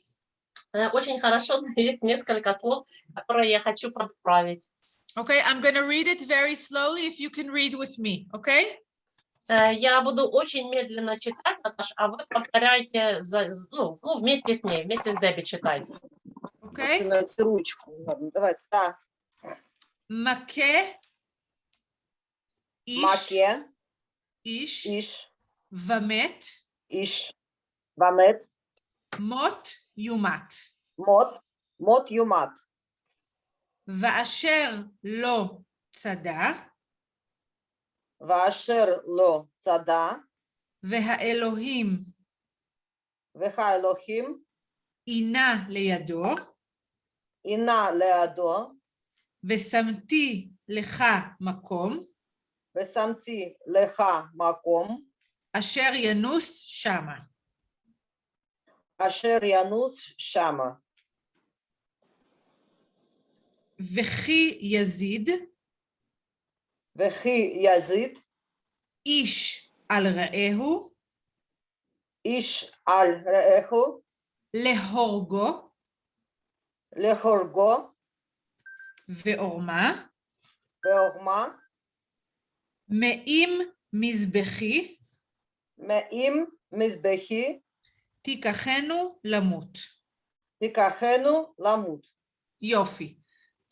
Э, Очень хорошо, но [LAUGHS] есть несколько слов, которые я хочу подправить. Okay, I'm going to read it very slowly if you can read with me, okay? Э, Я буду очень медленно читать, Наташ, а вы повторяйте за- з- ну, ну, вместе с ней, вместе с Дебби читайте. Okay? Начинайте ручку. Ладно, давайте. Да. Маке Иш Маке, Ish Иш, Vamet Иш, Вамет, Mot Yumat Мот, Мот Юмат. ואשר לא צדה. ואשר לא צדה. והאלוהים. והאלוהים. עינה לידו. עינה לידו. ושמתי לך מקום. ושמתי לך מקום. אשר ינוס שמה. אשר ינוס שמה. וכי יזיד. וכי יזיד. איש על רעהו. איש על רעהו. להורגו. להורגו. ועורמה. ועורמה. מאים מזבחי. מאים מזבחי. תיקחנו למות. תיקחנו למות. יופי.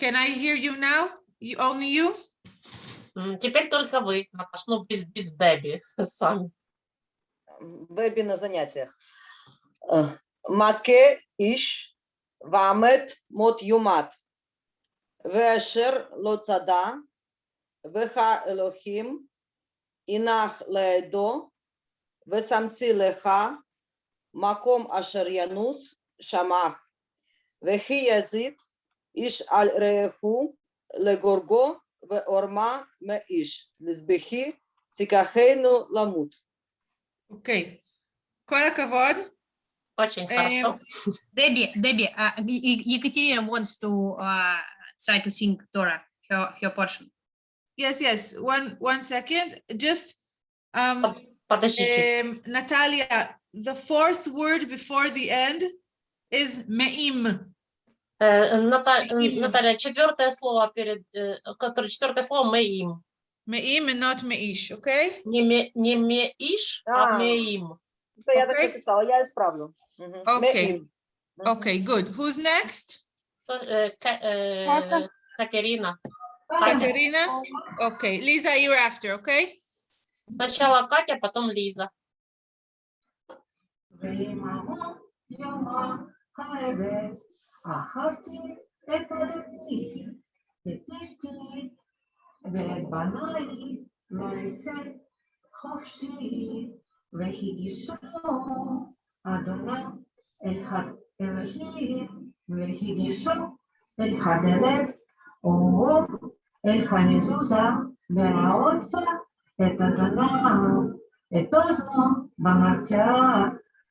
Can I hear you now? You, only you? М, Теперь только вы, Наташ, ну без, без Дебби сами. Бэби на занятиях. Э, Маке Иш, Вамет Мот Юмат. Вешер Лоцада, Веха Элохим, Инах Леедо, Весамци Леха, Маком Ашер Янус, Шамах. Вехи Язид, Иш Аль Рееху, Легорго, Веорма Меиш. Лизбехи, Тикахейну Ламут. אוקיי. כל הכבוד. Очень Эм, хорошо. Debbie, Debbie, uh, E- E- Ekaterina wants to uh, try to sing Dora, her, her portion. Yes, yes. One, one second. Just, um, Подождите. um, Natalia, the fourth word before the end is me'im. Э, э, э, Наталья, четвертое слово перед, которое четвертое слово мы им. меим. Меим и not меиш, окей? Не не меиш, а, а. мы им. Это я так написала, я исправлю. Окей. Окей, good. Who's next? Катерина. Катерина? Окей. Лиза, you're after, окей? Сначала Катя, потом Лиза. Мама, я мама, a hearty, peppered tea, the tasty, ve banali, maalesef hafsi ve hidisonu adına el Elohim ve hidisonu el hadelet o el hanezuza ve raotsa et adına et ozno bamatya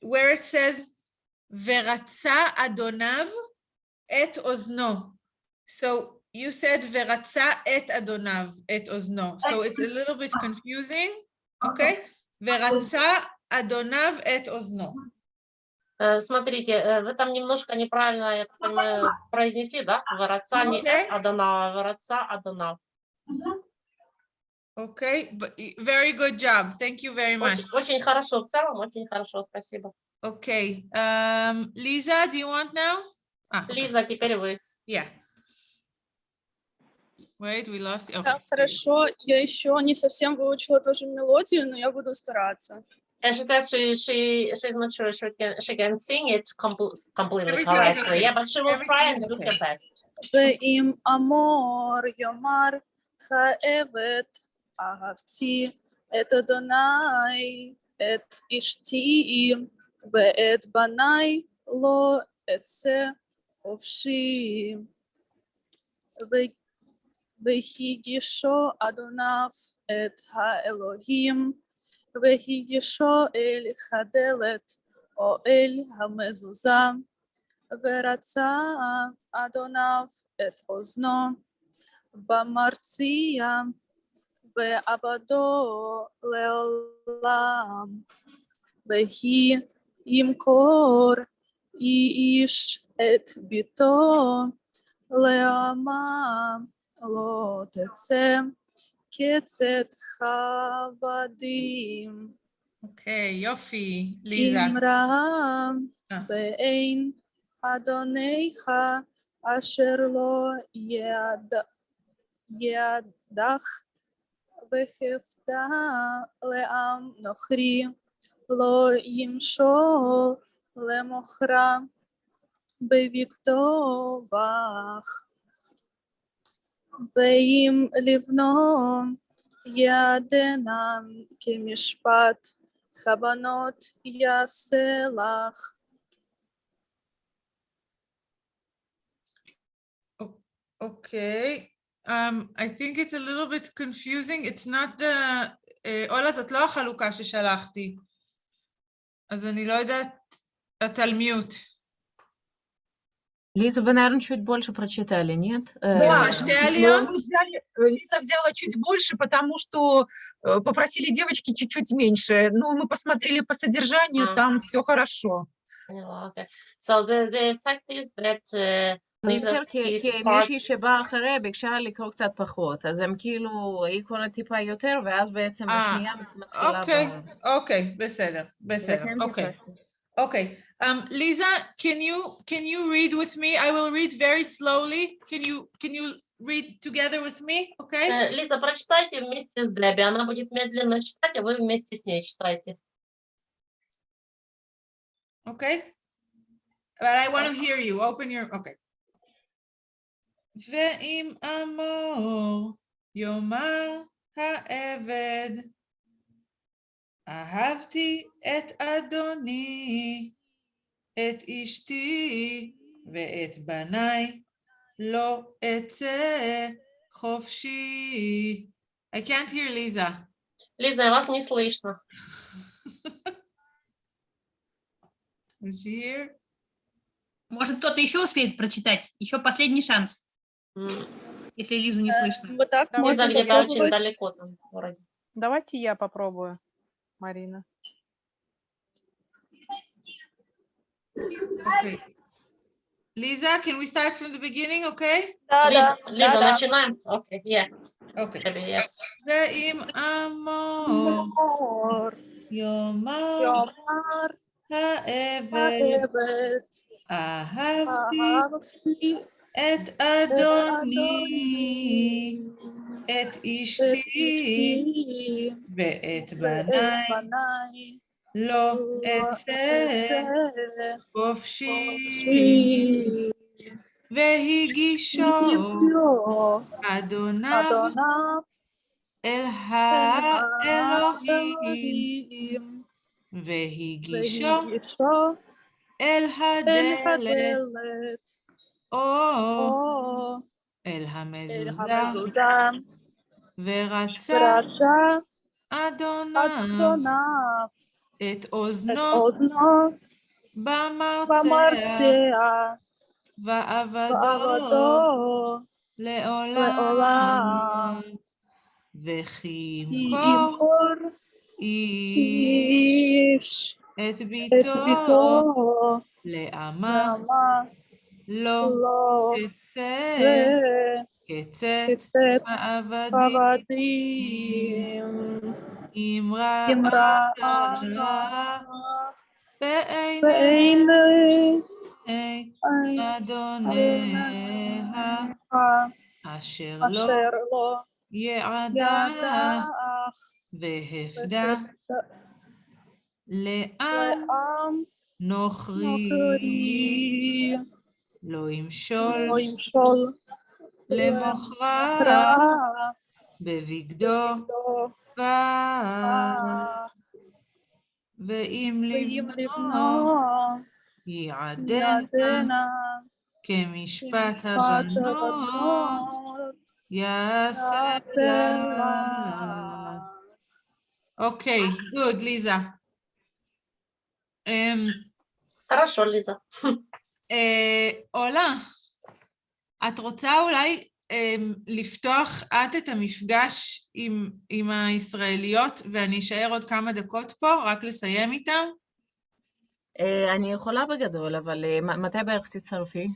where it says "Veratza Adonav et ozno," so you said "Veratza et Adonav et ozno," so it's a little bit confusing. Okay, "Veratza Adonav et ozno." Э, Смотрите, э, вы там немножко неправильно, я так понимаю, произнесли, да? Воротца, не Окей. Адонава, воротца, Адонав. Окей, okay. very good job. Thank you very much. Очень, хорошо, в целом очень хорошо, спасибо. Okay. Um, Лиза, do you want now? Ah. Лиза, теперь вы. Yeah. Wait, we lost you. Oh. Да, хорошо, я еще не совсем выучила тоже мелодию, но я буду стараться. And she says she, she, she's not sure she can, she can sing it compl completely Everything correctly. Okay. Yeah, but she will Everything try and do okay. her best. Ve im amor, yo mar, ha evet. אהבתי את אדוני, את אשתי ואת בניי לא אצא חופשי. והגישו אדוניו את האלוהים, והגישו אל הדלת או אל המזוזה, ורצה אדוניו את אוזנו במרציע, ועבדו לעולם. ויהי ימכור איש את ביתו לעמה לא תצא קצת חבדים. אוקיי, יופי, ליזה. אמרה. ואין אדוניך אשר לא יד... ידך וחפת לעם נוכרי לא ימשול למוכרה בבקתו בך. ואם לבנו ידנם כמשפט כוונות יעשה לך. Okay, um, I think it's a little bit confusing. It's not the... אה, אולה, זאת לא החלוקה ששלחתי. אז אני לא יודעת, את על מיוט. Лиза, вы, наверное, чуть больше прочитали, нет? Э, Да, что, ну, Алия? мы взяли, э, Лиза взяла чуть больше, потому что э, попросили девочки чуть-чуть меньше. Но мы посмотрели по содержанию, А. там все хорошо. Yeah, okay. So the, the fact is that uh, זה Lisa's יותר כי, piece כי part מישהי שבאה אחרי ביקשה לקרוא קצת פחות, אז הם כאילו, היא קוראת טיפה יותר, ואז בעצם אה, השנייה מתחילה אוקיי, ב... אוקיי, בסדר, בסדר, לכן אוקיי. ביקשתי. Okay, um, Lisa, can you can you read with me? I will read very slowly. Can you can you read together with me? Okay. Э, Лиза, прочитайте вместе с Дебби. Она будет медленно читать, а вы вместе с ней читайте. Okay. But I want to hear you. Open your. Okay. ואם אמור יאמר העבד, אהבתי את אדוני, את אשתי ואת בניי, לא אצא חופשי. I can't hear Lisa. Лиза, вас не слышно. Is she here? Может, кто-то еще успеет прочитать? Еще последний шанс, М, Если Лизу не э, слышно. Вот так Лиза где-то очень далеко там вроде. Давайте я попробую, Марина. Okay. Лиза, can we start from the beginning, okay? Да, да. Лиза, да, начинаем. Okay, yeah. Okay. За им амор. Йомар. Йомар. Хаэвет. Ахавти. Ахавти. את אדוני, את אשתי ואת בניי, לא אצא חופשי. והגישו אדוניו אל האלוהים, והגישו אל הדלת. או אל המזוזה, ורצה אדוניו את אוזנו במרצע, ועבדו לעולם, וכי ימכור איש את ביתו לעמה. לא, אצא, קצת ועבדים, אמרה אמרה, בעיני אדוניה, אשר לא, לא יעדך והפדה לעם נוכרי. לא ימשול לא ימשול למוכרה רע בבגדו בגדו בה, ואם ואם לבנו לבנו יעדנה ידנה, כמשפט משפט הבנות, הבנות, יעשה יעשה לה. לה. אוקיי, good, ליזה. אמ, Хорошо, Лиза. אה, אולה, את רוצה אולי אמ, לפתוח את את המפגש עם, עם הישראליות ואני אשאר עוד כמה דקות פה, רק לסיים איתם? אה, אני יכולה בגדול, אבל אה, מ- מתי בערך תצטרפי?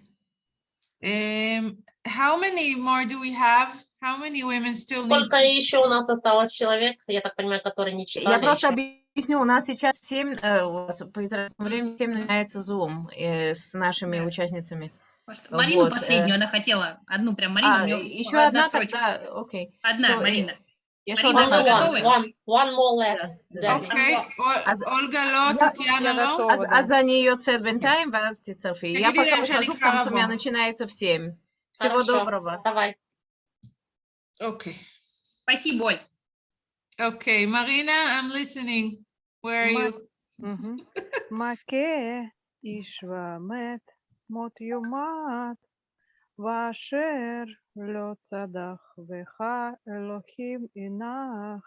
Um, how many more do we have? How many women still need? Сколько еще у нас осталось человек, я так понимаю, которые не Я читали просто еще? объясню, у нас сейчас в 7, э, у вас по израильскому времени в 7 начинается Zoom э, с нашими Да. участницами. Может, Марину Вот, э, последнюю она хотела. Одну прям Марину. А, у неё еще одна одна строчка. тогда, окей. Одна, So, э, Марина. Я Марина, что, вы Only одна? one, готовы? one, one more left. Да, Debbie. אוקיי, אול- אז- אולגה לא, Я- טטיאנה я לא? готова, אז, да. אז אני יוצאת בינתיים, ואז תצטרפי. Я תגידי пока להם שאני ухожу, צריכה потому что у меня לבוא. начинается в 7. Всего Хорошо. доброго. Давай. אוקיי. Спасибо, Оль. אוקיי, מרינה, I'm listening. Where are you? [LAUGHS] Маке Ишвамет Мот Юмат Вашер לא צדח בך אלוהים אינך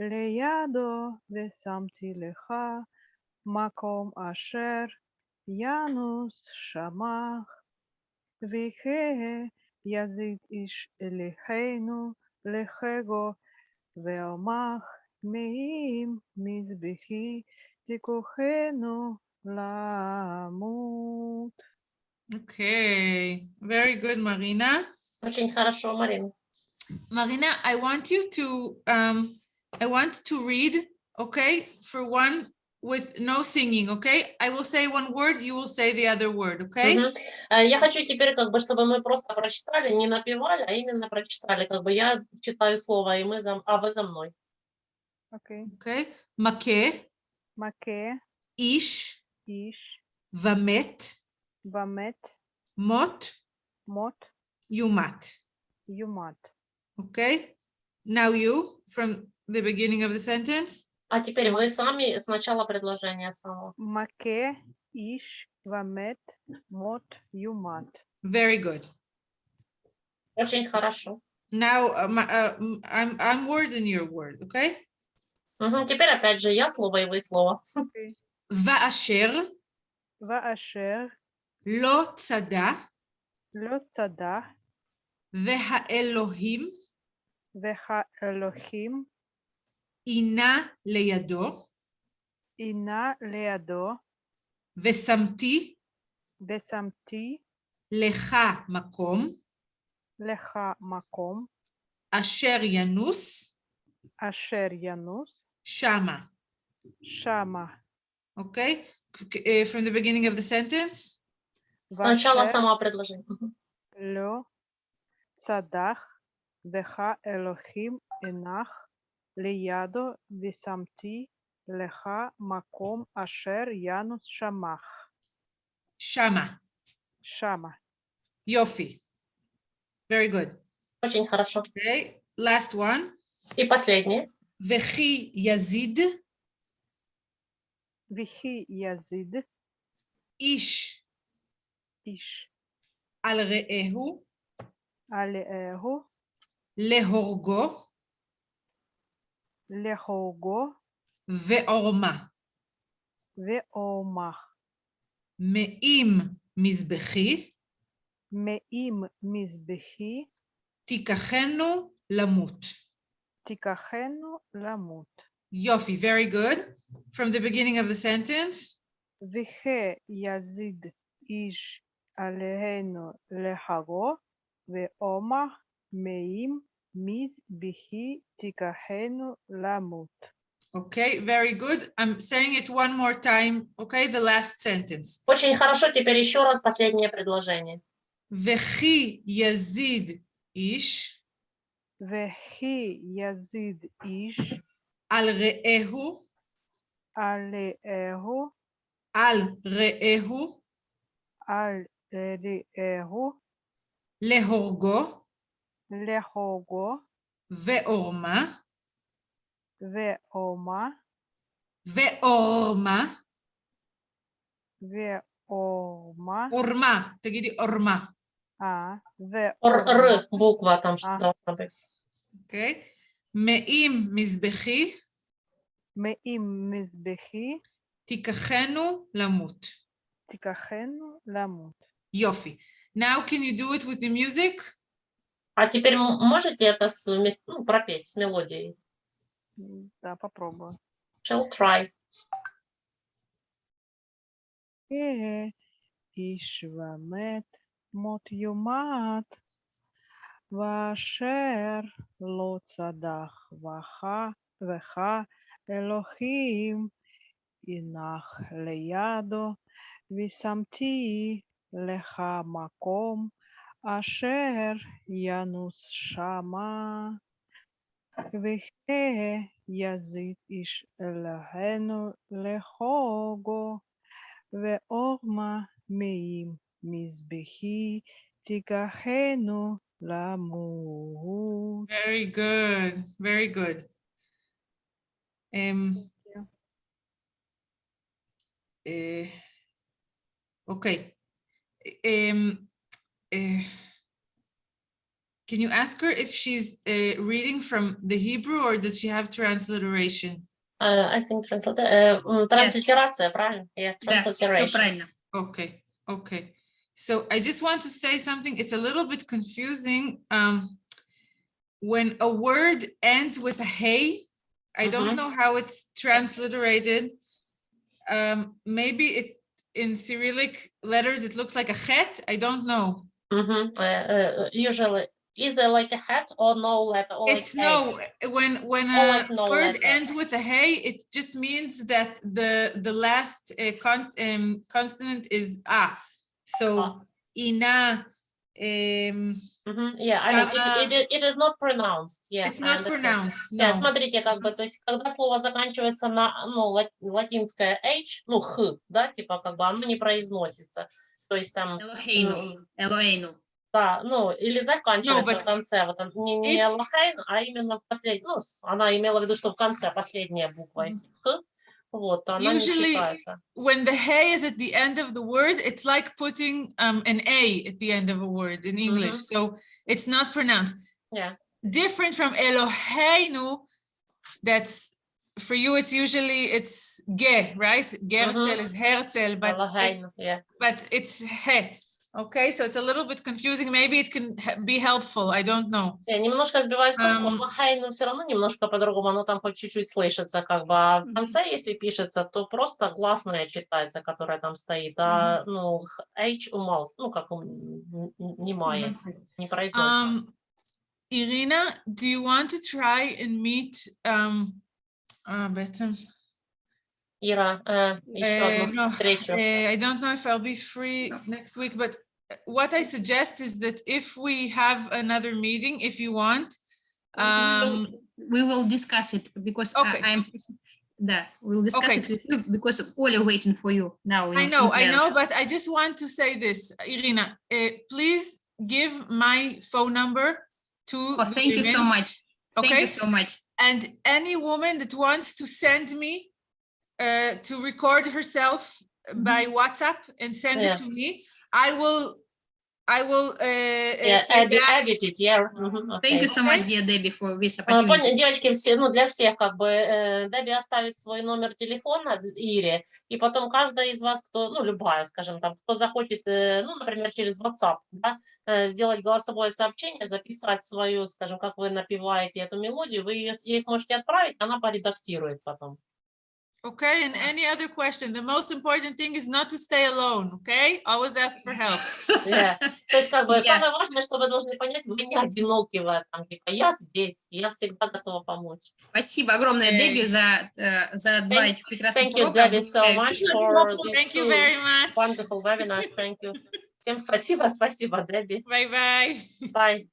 לידו ושמתי לך מקום אשר ינוס שמח ויהא יזיד איש אלינו לחגו ועמך מזבחי תיקוחנו למות. Okay, very good, Marina. Очень хорошо, Марина. Marina, I want you to, um, I want to read, okay, for one with no singing, okay? I will say one word, you will say the other word, okay? Мгм. Э, Я хочу теперь, как бы, чтобы мы просто прочитали, не напевали, а именно прочитали. Как бы я читаю слово, и мы за, а вы за мной. אוקיי. Okay? מכה, מכה איש, איש ומת, ומת מות, מות יומת, יומת. okay? Now you, from the beginning of the sentence. А теперь вы сами сначала предложение само. מכה איש ומת מות יומת. Very good. Очень хорошо. Now, uh, my, uh, m- I'm, I'm word in your word, okay? Мгм. Теперь опять же я слово, и вы слово. ואשר ואשר לא צדה לא צדח והאלוהים והאלוהים עינה לידו עינה לידו ושמתי ושמתי לך מקום לך מקום אשר ינוס אשר ינוס Shama. Shama. Okay, uh, from the beginning of the sentence. Сначала сама предложение. Ло цадах деха Элохим энах лиядо висамти леха маком ашер янус шамах. Шама. Шама. Йофи. Very good. Очень хорошо. Okay, last one. И последнее. וכי יזיד? וכי יזיד? איש. איש. על רעהו? עליהו להורגו. להורגו. ועורמה. ועורמה. מעם מזבחי. מעם מזבחי. תיקחנו למות. Tikajeno lamut. Yofi, very good. From the beginning of the sentence. Vehe yazid ish aleheno lehago veoma meim mis bihi tikajeno lamut. Okay, very good. I'm saying it one more time. Okay, the last sentence. Очень хорошо. Теперь еще раз последнее предложение. Вехи язид иш. וכי יזיד איש על רעהו, עליהו על רעהו, על רעהו להורגו להורגו ועורמה, ועורמה ועורמה, ואורמה, אורמה, תגידי אורמה, А, the... Or, Р буква там а. должна быть. Окей. Меим мизбехи. Меим мизбехи. Тикахену ламут. Тикахену ламут. Йофи. Now can you do it with the music? А теперь можете это вместе, ну, пропеть с мелодией? Да, попробую. Shall try. Ишвамет מות יומת, ואשר לא צדח בך אלוהים, הנח לידו, ושמתי לך מקום אשר ינוס שמה. ויזיד איש אלוהינו לחוגו, ואורמה מעם Mizbehi Tigahenu Lamu. Very good. Very good. Um, uh, okay. Um, uh, can you ask her if she's uh, reading from the Hebrew or does she have transliteration? Uh, I think transliter uh, mm, transliteration, Yes. Yeah, transliteration. Да. Okay, okay. So I just want to say something. It's a little bit confusing. Um, when a word ends with a hey, I mm -hmm. don't mm-hmm. know how it's transliterated. Um, maybe it in Cyrillic letters it looks like a het. I don't know. Mm -hmm. uh, uh, usually, either like a hat or no letter. Or it's like no. Hay. When when a like no word letter. ends with a hey, it just means that the the last uh, con um, consonant is ah. So Ah. ina. Um, Мгм, Yeah, I mean, it, it, it is not pronounced. Yeah, It's not pronounced, Yeah, no. смотрите, как бы, то есть, когда слово заканчивается на, ну, ла- латинское H, ну, х, да, типа, как бы оно не произносится. То есть там, Элохейну. м, Элохейну. да, ну, или заканчивается but в конце, вот он, не, не if- Элохейн, а именно в последнем, ну, она имела в виду, что в конце последняя буква, если х, вот, то она не Usually, считается. when the hey is at the end of the word, it's like putting um, an A at the end of a word in English. Mhm. So it's not pronounced. Yeah. Different from Eloheinu, that's for you, it's usually it's ge, right? Gerzel Mhm. is Herzl, but Элохейн, yeah. but it's he. Okay, so it's a little bit confusing. Maybe it can be helpful. I don't know. Немножко сбиваюсь с толку, Ам. Лохайну все равно немножко по-другому, оно там хоть чуть-чуть слышится, как бы, а в конце, если пишется, то просто гласная читается, которая там стоит, а, ну, H умал, ну, как немая, не произносится. Um, Irina, do you want to try and meet um, uh, Ira, uh, uh no, uh, I don't know if I'll be free no. next week, but what I suggest is that if we have another meeting, if you want, um, we will discuss it because uh, okay. I, am that we'll discuss okay. it with you because waiting for you now. I know, I know, but I just want to say this, Irina, uh, please give my phone number to. Oh, thank you so much. Thank okay? you so much. And any woman that wants to send me uh, to record herself by WhatsApp and send it Yeah. to me, I will, I will uh, uh, Yeah, edit, back. edit it, yeah. мгм, Thank you so much, dear Debbie, for this поня- opportunity. Девочки, все, ну для всех как бы э, Дебби оставит свой номер телефона Ире, и потом каждая из вас, кто, ну любая, скажем там, кто захочет, э, ну, например, через WhatsApp, да, э, сделать голосовое сообщение, записать свою, скажем, как вы напеваете эту мелодию, вы ее, ей сможете отправить, она поредактирует потом. Okay, and any other question, the most important thing is not to stay alone, okay? Always ask for help. [LAUGHS] Yeah. То есть как бы Yeah. самое важное, что вы должны понять, вы не одиноки в этом, типа я здесь, я всегда готова помочь. Спасибо огромное, Окей. Дебби, за, э, за два Thank- этих прекрасных Thank you, урока. Debbie, so much обучающих. for these Thank you two very much. wonderful webinars. Thank you. Всем спасибо, спасибо, Дебби. Bye-bye. Bye.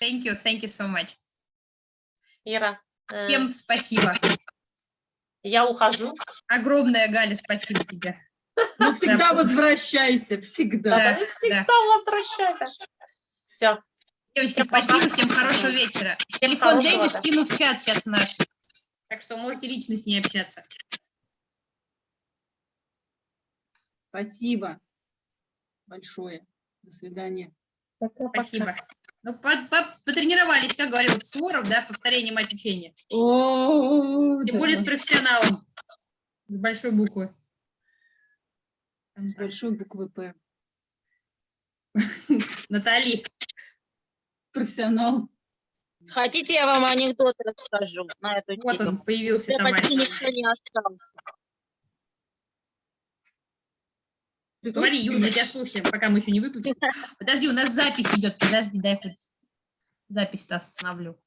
Thank you, thank you so much. Ира, э, Всем спасибо. Я ухожу. Огромное, Галя, спасибо тебе. Ну, всегда Да. возвращайся, всегда. Да, Да, всегда да. возвращайся. Все. Девочки, Всем пока. спасибо, всем хорошего вечера. Телефон хорошего, Дэви скину в чат сейчас наш. Так что можете лично с ней общаться. Спасибо. большое. До свидания. Спасибо. Ну, по- по- потренировались, как говорил Суворов, да, повторение мать учения. О, Тем более с да. профессионалом. С большой буквы. С большой буквы П. [LAUGHS] Натали. Профессионал. Хотите, я вам анекдот расскажу на эту Вот тему? он появился, Уже почти никто не остался. Ты Говори, Юль, мы тебя слушаем, пока мы еще не выключим. [LAUGHS] Подожди, у нас запись идет. Подожди, дай я запись-то остановлю.